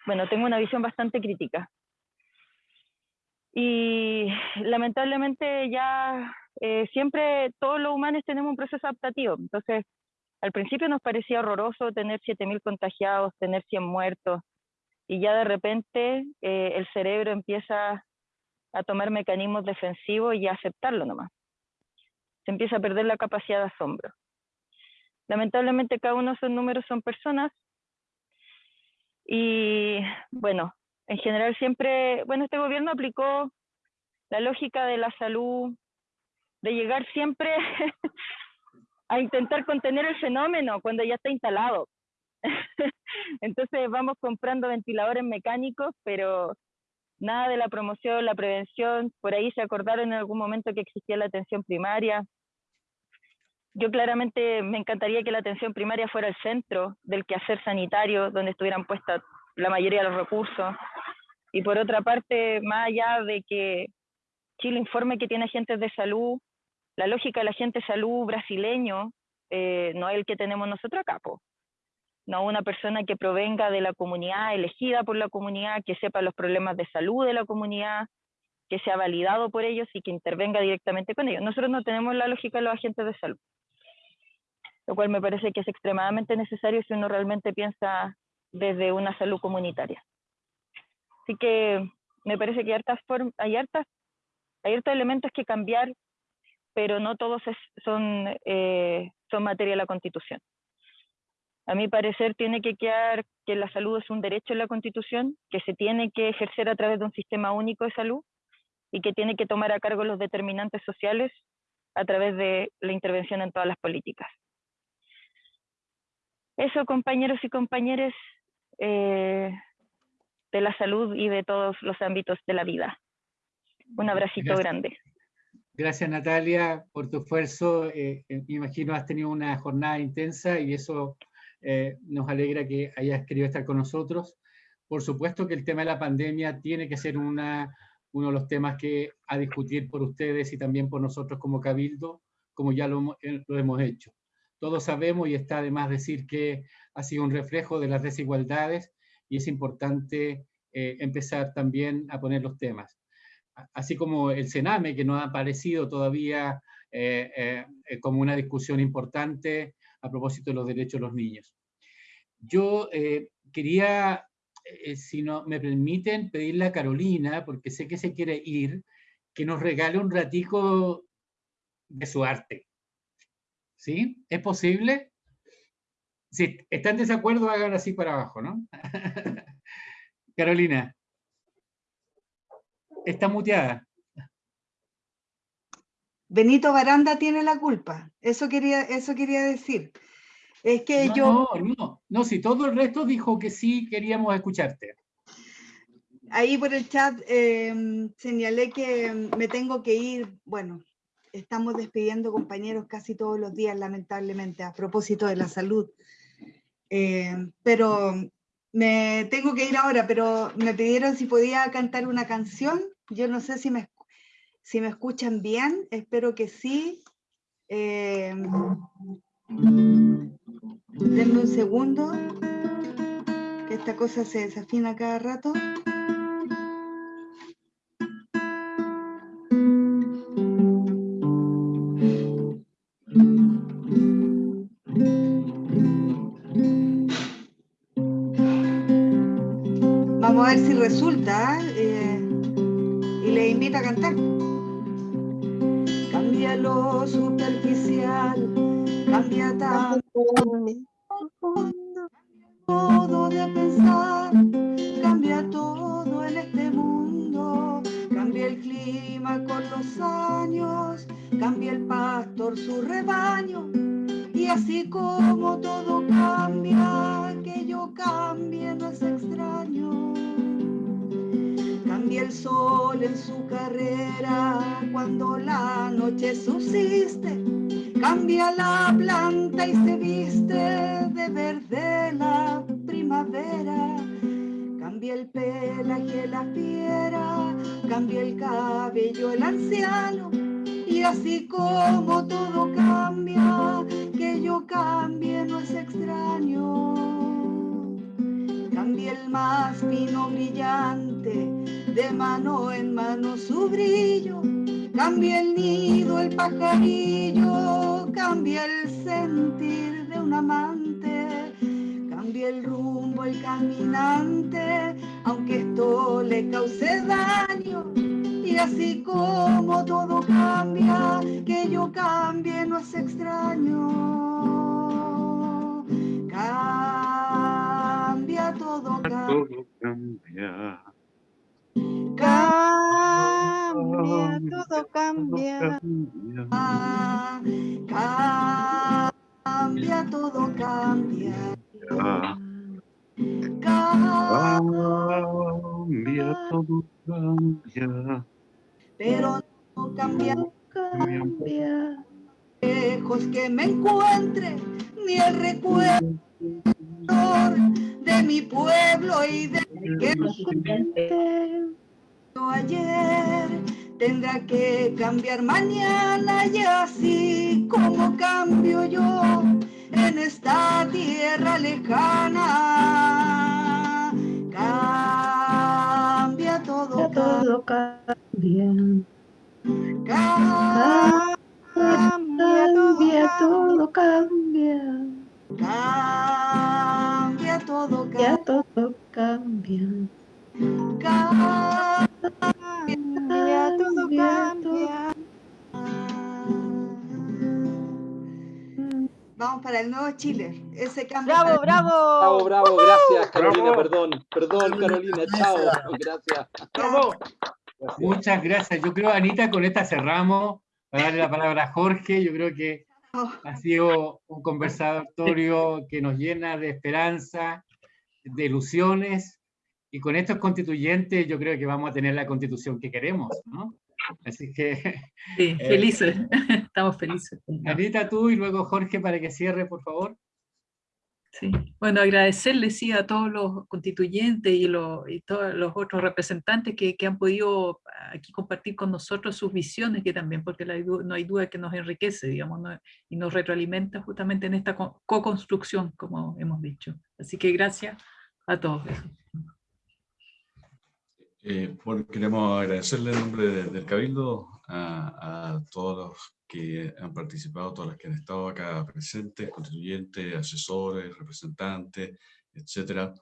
bueno, tengo una visión bastante crítica. Y lamentablemente ya eh, siempre todos los humanos tenemos un proceso adaptativo. Entonces, al principio nos parecía horroroso tener 7.000 contagiados, tener 100 muertos, y ya de repente eh, el cerebro empieza a tomar mecanismos defensivos y a aceptarlo nomás. Se empieza a perder la capacidad de asombro. Lamentablemente cada uno de esos números son personas y bueno, en general siempre, bueno, este gobierno aplicó la lógica de la salud, de llegar siempre a intentar contener el fenómeno cuando ya está instalado. Entonces vamos comprando ventiladores mecánicos, pero nada de la promoción, la prevención. Por ahí se acordaron en algún momento que existía la atención primaria. Yo claramente me encantaría que la atención primaria fuera el centro del quehacer sanitario, donde estuvieran puestas la mayoría de los recursos. Y por otra parte, más allá de que Chile informe que tiene agentes de salud, la lógica del agente de salud brasileño eh, no es el que tenemos nosotros acá, no una persona que provenga de la comunidad, elegida por la comunidad, que sepa los problemas de salud de la comunidad, que sea validado por ellos y que intervenga directamente con ellos. Nosotros no tenemos la lógica de los agentes de salud, lo cual me parece que es extremadamente necesario si uno realmente piensa desde una salud comunitaria. Así que me parece que hay hartas, hay hartas, hay hartos elementos que cambiar, pero no todos son, eh, son materia de la Constitución. A mi parecer tiene que quedar que la salud es un derecho en la Constitución, que se tiene que ejercer a través de un sistema único de salud, y que tiene que tomar a cargo los determinantes sociales a través de la intervención en todas las políticas. Eso, compañeros y compañeras eh, de la salud y de todos los ámbitos de la vida. Un abracito grande. Gracias Natalia por tu esfuerzo. Eh, eh, me imagino has tenido una jornada intensa y eso nos alegra que hayas querido estar con nosotros. Por supuesto que el tema de la pandemia tiene que ser una, uno de los temas que a discutir por ustedes y también por nosotros como Cabildo, como ya lo, lo hemos hecho. Todos sabemos y está de más decir que ha sido un reflejo de las desigualdades y es importante eh, empezar también a poner los temas. Así como el Sename, que no ha aparecido todavía eh, eh, como una discusión importante a propósito de los derechos de los niños. Yo quería, si no me permiten, pedirle a Carolina, porque sé que se quiere ir, que nos regale un ratico de su arte. ¿Sí? ¿Es posible? Si están en desacuerdo, hagan así para abajo, ¿no? Carolina. Está muteada. Benito Baranda tiene la culpa. Eso quería, eso quería decir. Es que yo... No, no, no, si todo el resto dijo que sí queríamos escucharte. Ahí por el chat em, señalé que me tengo que ir, bueno, estamos despidiendo compañeros casi todos los días, lamentablemente, a propósito de la salud. Eh, pero me tengo que ir ahora, pero me pidieron si podía cantar una canción. Yo no sé si me, si me escuchan bien, espero que sí. Eh, denme un segundo, que esta cosa se desafina cada rato. Cambia. Cambia, todo cambia. Cambia, todo cambia. Pero no cambia, cambia. Lejos que me encuentre, ni el recuerdo de mi pueblo y de que ayer tendrá que cambiar mañana y así como cambio yo en esta tierra lejana. Cambia todo, todo cambia. Cambia, cambia todo cambia. Cambia todo, cambia. todo cambia. Cambia, todo cambia. Vamos para el nuevo Chile. Ese cambio. Bravo, bravo. Bravo, bravo. Gracias, Carolina. Perdón, perdón, Carolina. Chao. Gracias. Bravo. Muchas gracias. Yo creo, Anita, con esta cerramos. Para darle la palabra a Jorge, yo creo que ha sido un conversatorio que nos llena de esperanza, de ilusiones, y con estos constituyentes yo creo que vamos a tener la constitución que queremos, ¿no? Así que... Sí, eh, felices, estamos felices. Anita, tú y luego Jorge para que cierre, por favor. Sí. Bueno, agradecerles sí, a todos los constituyentes y, y todos los otros representantes que, que, han podido aquí compartir con nosotros sus visiones, que también, porque no hay duda que nos enriquece, digamos, y nos retroalimenta justamente en esta co-construcción, como hemos dicho. Así que gracias a todos. Eh, bueno, queremos agradecerle en nombre del Cabildo a, a todos los que han participado, todas las que han estado acá presentes, constituyentes, asesores, representantes, etcétera.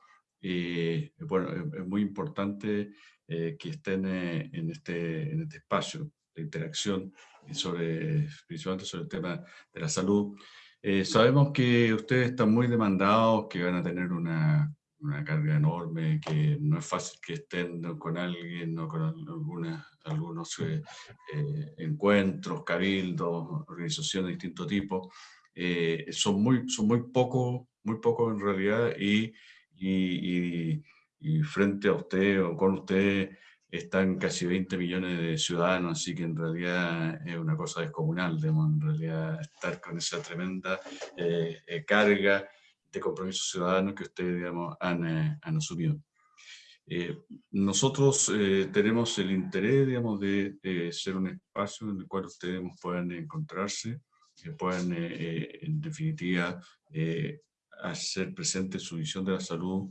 Y bueno, es, muy importante eh, que estén eh, en, este, en este espacio de interacción, sobre, principalmente sobre el tema de la salud. Eh, sabemos que ustedes están muy demandados, que van a tener una una carga enorme, que no es fácil que estén con alguien o con alguna, algunos eh, eh, encuentros, cabildos, organizaciones de distinto tipo. Eh, son muy, son muy pocos muy poco en realidad y, y, y, frente a usted o con usted están casi 20 millones de ciudadanos, así que en realidad es una cosa descomunal, en realidad estar con esa tremenda carga de compromisos ciudadanos que ustedes digamos, han, eh, han asumido. Eh, nosotros eh, tenemos el interés digamos, de, ser un espacio en el cual ustedes puedan encontrarse, que puedan en definitiva hacer presente su visión de la salud,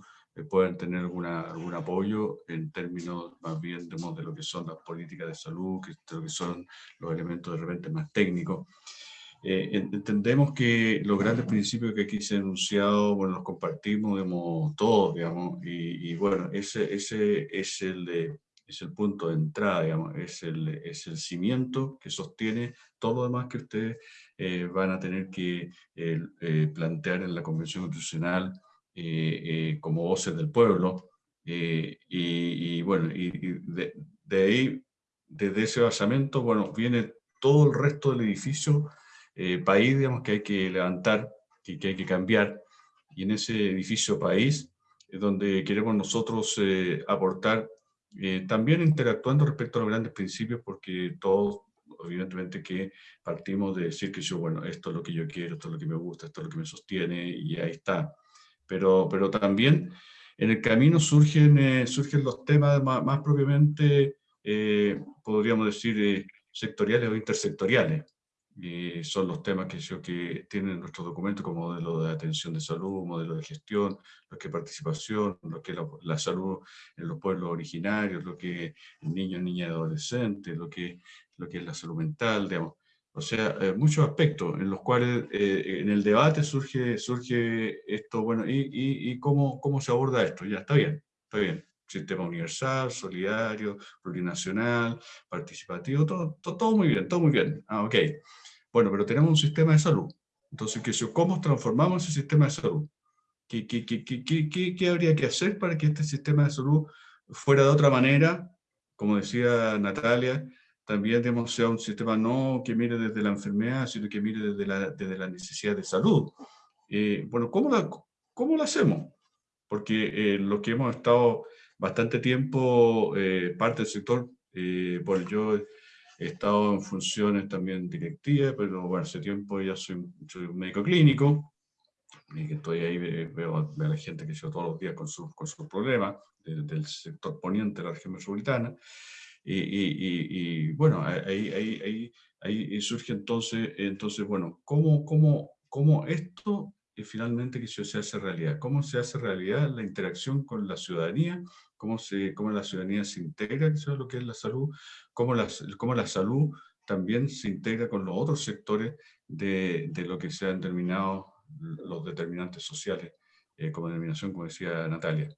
puedan tener alguna, algún apoyo en términos más bien digamos, de lo que son las políticas de salud, que, de lo que son los elementos de repente más técnicos. Eh, entendemos que los grandes principios que aquí se han enunciado, bueno, los compartimos digamos, todos, digamos, y, bueno, ese, ese es, el es el punto de entrada, digamos, es el, es el cimiento que sostiene todo lo demás que ustedes eh, van a tener que eh, plantear en la Convención Constitucional como voces del pueblo, y, bueno, y, de, de ahí, desde ese basamento, bueno, viene todo el resto del edificio eh, país digamos, que hay que levantar, que, que, hay que cambiar, y en ese edificio país es donde queremos nosotros eh, aportar, eh, también interactuando respecto a los grandes principios, porque todos, evidentemente que partimos de decir que yo, bueno, esto es lo que yo quiero, esto es lo que me gusta, esto es lo que me sostiene, y ahí está. Pero, pero también en el camino surgen, surgen los temas más, más propiamente, podríamos decir, sectoriales o intersectoriales y son los temas que, yo, que tienen nuestro documento como modelo de atención de salud, modelo de gestión, lo que es participación, lo que es la, salud en los pueblos originarios, lo que es niños, niñas y adolescentes, lo que, lo que es la salud mental, digamos. O sea, eh, muchos aspectos en los cuales eh, en el debate surge, surge esto, bueno, y, y, y, cómo, cómo se aborda esto, ya está bien, está bien sistema universal, solidario, plurinacional, participativo, todo, todo, todo, muy bien, todo muy bien. Ah, ok. Bueno, pero tenemos un sistema de salud. Entonces, ¿cómo transformamos ese sistema de salud? ¿Qué, qué, qué, qué, habría que hacer para que este sistema de salud fuera de otra manera? Como decía Natalia, también digamos, sea un sistema no que mire desde la enfermedad, sino que mire desde la, desde la necesidad de salud. Eh, bueno, ¿cómo, ¿cómo lo hacemos? Porque eh, lo que hemos estado bastante tiempo, eh, parte del sector, eh, bueno, yo He estado en funciones también directivas, pero bueno, hace tiempo ya soy, un médico clínico, y que estoy ahí, veo, a la gente que yo todos los días con sus con su problemas del sector poniente de la región metropolitana. Y, y, y, bueno, ahí, ahí, ahí, ahí, surge entonces, entonces bueno, ¿cómo, cómo, cómo esto finalmente que se hace realidad? ¿Cómo se hace realidad la interacción con la ciudadanía cómo, se, cómo la ciudadanía se integra en lo que es la salud, cómo la, cómo la salud también se integra con los otros sectores de, de lo que se han determinado los determinantes sociales, eh, como denominación, como decía Natalia.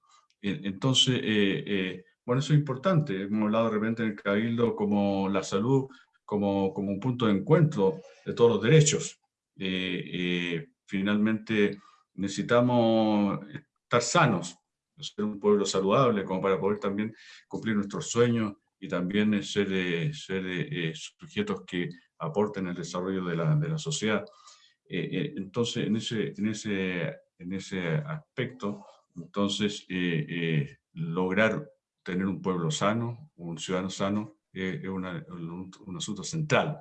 Entonces, eh, eh, bueno, eso es importante. Hemos hablado de repente en el Cabildo como la salud, como, como un punto de encuentro de todos los derechos. Finalmente, necesitamos estar sanos, ser un pueblo saludable, como para poder también cumplir nuestros sueños y también ser, ser sujetos que aporten el desarrollo de la, de la sociedad. entonces, en ese, en, ese, en ese aspecto, entonces, lograr tener un pueblo sano, un ciudadano sano, es un, un, asunto central.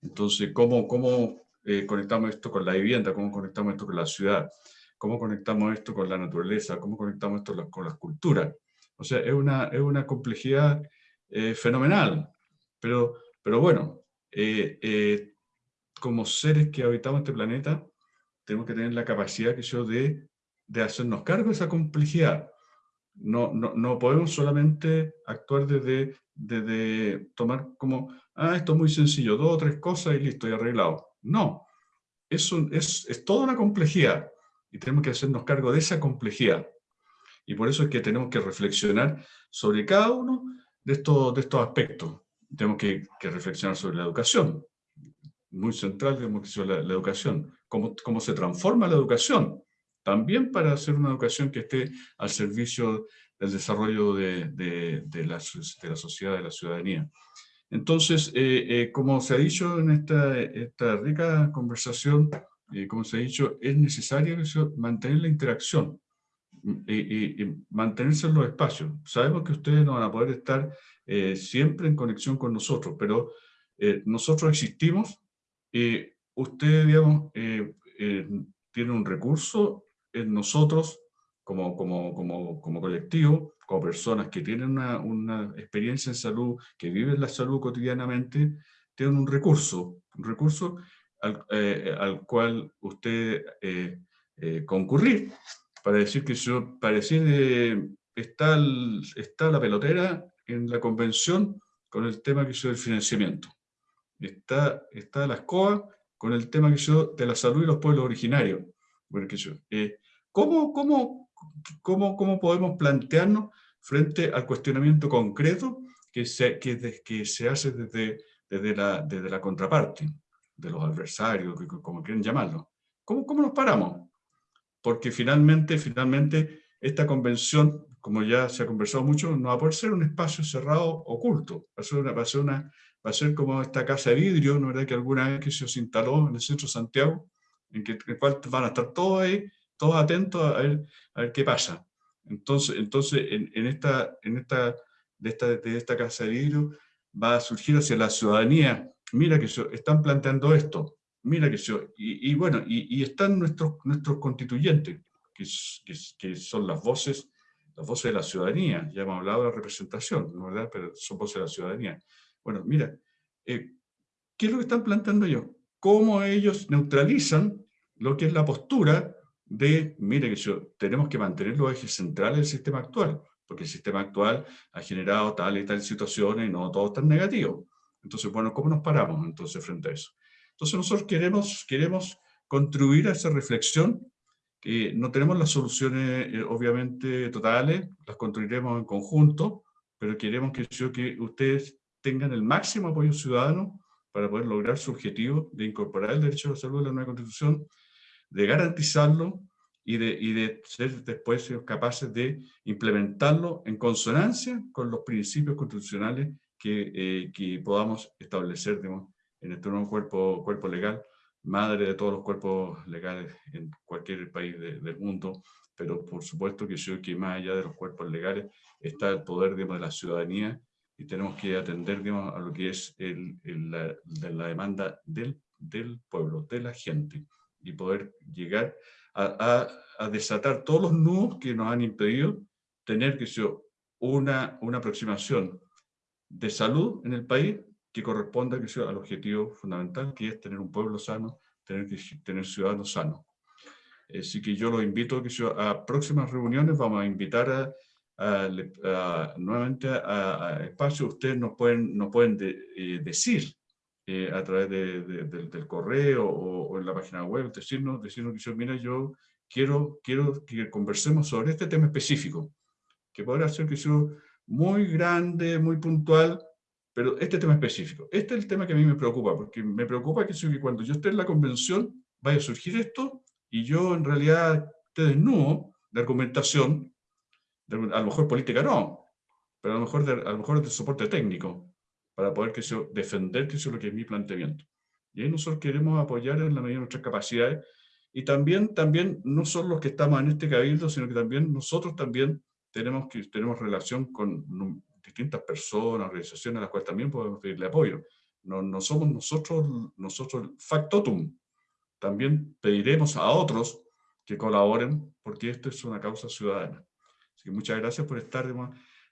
Entonces, ¿cómo, cómo conectamos esto con la vivienda? ¿Cómo conectamos esto con la ciudad? ¿Cómo conectamos esto con la naturaleza? ¿Cómo conectamos esto con las culturas? O sea, es una, es una complejidad eh, fenomenal. Pero, pero bueno, eh, eh, como seres que habitamos este planeta, tenemos que tener la capacidad que yo de, de hacernos cargo de esa complejidad. No, no, no podemos solamente actuar desde, desde tomar como, ah, esto es muy sencillo, dos o tres cosas y listo, y arreglado. No, es, es toda una complejidad y tenemos que hacernos cargo de esa complejidad. Y por eso es que tenemos que reflexionar sobre cada uno de estos, aspectos. Tenemos que, reflexionar sobre la educación, muy central, digamos, que la, la educación, cómo, se transforma la educación, también para hacer una educación que esté al servicio del desarrollo de, de, de, la, de la, sociedad, de la ciudadanía. Entonces, eh, eh, como se ha dicho en esta, esta rica conversación, eh, como se ha dicho, es necesario mantener la interacción y, mantenerse en los espacios. Sabemos que ustedes no van a poder estar eh, siempre en conexión con nosotros, pero eh, nosotros existimos y ustedes, digamos, tienen un recurso en nosotros como, como, como, como colectivo, como personas que tienen una, una, experiencia en salud, que viven la salud cotidianamente, tienen un recurso, un recurso al, eh, al cual usted eh, eh, concurrir para decir que yo, para decir, está, está la pelotera en la convención con el tema que yo del financiamiento. Está, está la escoba con el tema que yo de la salud y los pueblos originarios. Bueno, que yo, ¿cómo, cómo, cómo, cómo podemos plantearnos frente al cuestionamiento concreto que se, que, que se hace desde, desde, la, desde la contraparte? de los adversarios, como quieren llamarlo. ¿Cómo, cómo nos paramos? Porque finalmente, finalmente, esta convención, como ya se ha conversado mucho, no va a poder ser un espacio cerrado oculto. Va a ser, una, va a ser, una, va a ser como esta casa de vidrio, ¿no verdad? Que alguna vez que se instaló en el centro de Santiago, en que en cual van a estar todos ahí, todos atentos a ver, qué pasa. Entonces, entonces en, esta, en esta, de esta, de esta casa de vidrio va a surgir hacia la ciudadanía mira que yo, están planteando esto, mira que yo, y, bueno, y, están nuestros, nuestros constituyentes, que, que, son las voces, las voces de la ciudadanía, ya hemos hablado de la representación, ¿no verdad? Pero son voces de la ciudadanía. Bueno, mira, eh, ¿qué es lo que están planteando ellos? ¿Cómo ellos neutralizan lo que es la postura de, mire que tenemos que mantener los ejes centrales del sistema actual, porque el sistema actual ha generado tal y tal situaciones y no todo es tan negativo. Entonces, bueno, ¿cómo nos paramos entonces frente a eso? Entonces nosotros queremos, queremos contribuir a esa reflexión, que no tenemos las soluciones eh, obviamente totales, las construiremos en conjunto, pero queremos que, que ustedes tengan el máximo apoyo ciudadano para poder lograr su objetivo de incorporar el derecho a la salud en la nueva constitución, de garantizarlo y de, y de ser después capaces de implementarlo en consonancia con los principios constitucionales que, eh, que podamos establecer digamos, en este nuevo cuerpo, cuerpo legal, madre de todos los cuerpos legales en cualquier país del mundo, pero por supuesto que yo que más allá de los cuerpos legales está el poder digamos, de la ciudadanía y tenemos que atender digamos, a lo que es el, la, de la, demanda del, del, pueblo, de la gente, y poder llegar a, a, a, desatar todos los nudos que nos han impedido tener que yo, una, una aproximación de salud en el país que corresponda que sea, al objetivo fundamental, que es tener un pueblo sano, tener, tener ciudadanos sanos. Así que yo los invito que a próximas reuniones, vamos a invitar a, nuevamente a, espacios, ustedes nos pueden, nos pueden eh, decir eh, a través de, del correo o, en la página web, decirnos, decirnos que yo, mira, yo quiero, quiero que conversemos sobre este tema específico, que podrá ser que yo muy grande, muy puntual, pero este tema específico. Este es el tema que a mí me preocupa, porque me preocupa que, cuando yo esté en la convención vaya a surgir esto y yo en realidad esté desnudo de argumentación, a lo mejor política no, pero a lo mejor de, a lo mejor de soporte técnico, para poder defender que eso es lo que es mi planteamiento. Y ahí nosotros queremos apoyar en la medida de nuestras capacidades, y también, también no son los que estamos en este cabildo, sino que también nosotros también tenemos, que, tenemos relación con distintas personas, organizaciones a las cuales también podemos pedirle apoyo. No, no somos nosotros, nosotros factotum. También pediremos a otros que colaboren, porque esto es una causa ciudadana. Así que muchas gracias por estar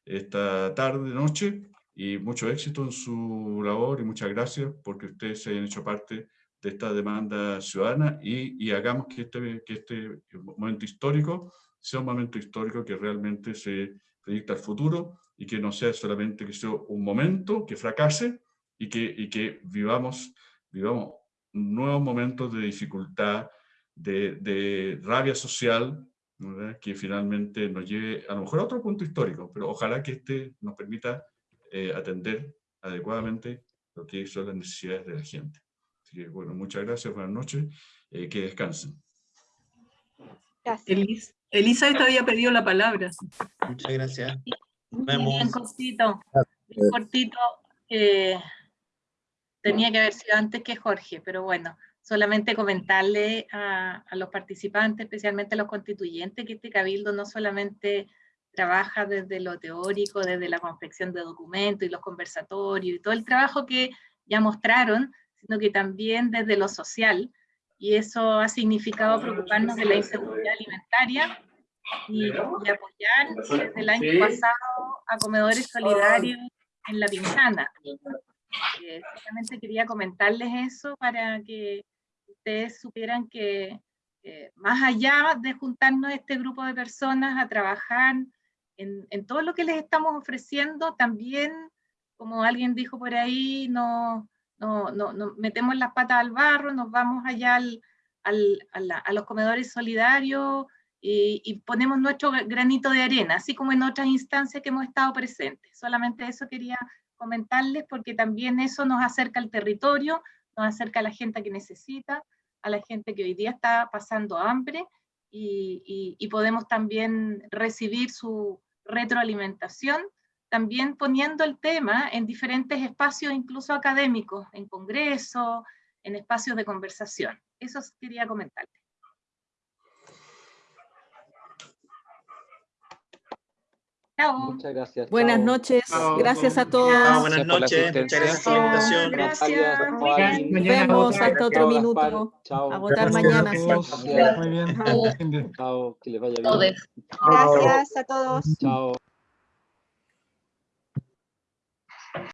esta tarde, noche, y mucho éxito en su labor, y muchas gracias porque ustedes se hayan hecho parte de esta demanda ciudadana, y, y hagamos que este, que este momento histórico sea un momento histórico que realmente se proyecta al futuro, y que no sea solamente que sea un momento que fracase, y que, y que vivamos, vivamos nuevos momentos de dificultad, de, de rabia social, que finalmente nos lleve a lo mejor a otro punto histórico, pero ojalá que este nos permita eh, atender adecuadamente lo que son las necesidades de la gente. Así que, bueno, muchas gracias, buenas noches, eh, que descansen. Gracias. Elisa te había pedido la palabra. Muchas gracias. Nos vemos. Bien cortito, bien cortito. Eh, tenía que haber sido antes que Jorge, pero bueno, solamente comentarle a, los participantes, especialmente a los constituyentes, que este cabildo no solamente trabaja desde lo teórico, desde la confección de documentos y los conversatorios y todo el trabajo que ya mostraron, sino que también desde lo social, y eso ha significado preocuparnos de la inseguridad alimentaria y, apoyar desde el año pasado a comedores solidarios en La Pintana. Eh, solamente quería comentarles eso para que ustedes supieran que más allá de juntarnos este grupo de personas a trabajar en, en, todo lo que les estamos ofreciendo, también, como alguien dijo por ahí, no, no, no, metemos las patas al barro, nos vamos allá al, al, a, los comedores solidarios y, y, ponemos nuestro granito de arena, así como en otras instancias que hemos estado presentes. Solamente eso quería comentarles porque también eso nos acerca al territorio, nos acerca a la gente que necesita, a la gente que hoy día está pasando hambre y, y, podemos también recibir su retroalimentación, también poniendo el tema en diferentes espacios, incluso académicos, en congresos, en espacios de conversación. Eso quería comentarles. Muchas gracias. Buenas noches. Gracias a todos. buenas noches. Muchas gracias por la invitación. Gracias. Nos vemos hasta otro minuto. A votar mañana. Muy bien. Chao. Que les vaya bien. Gracias a todos. Chao.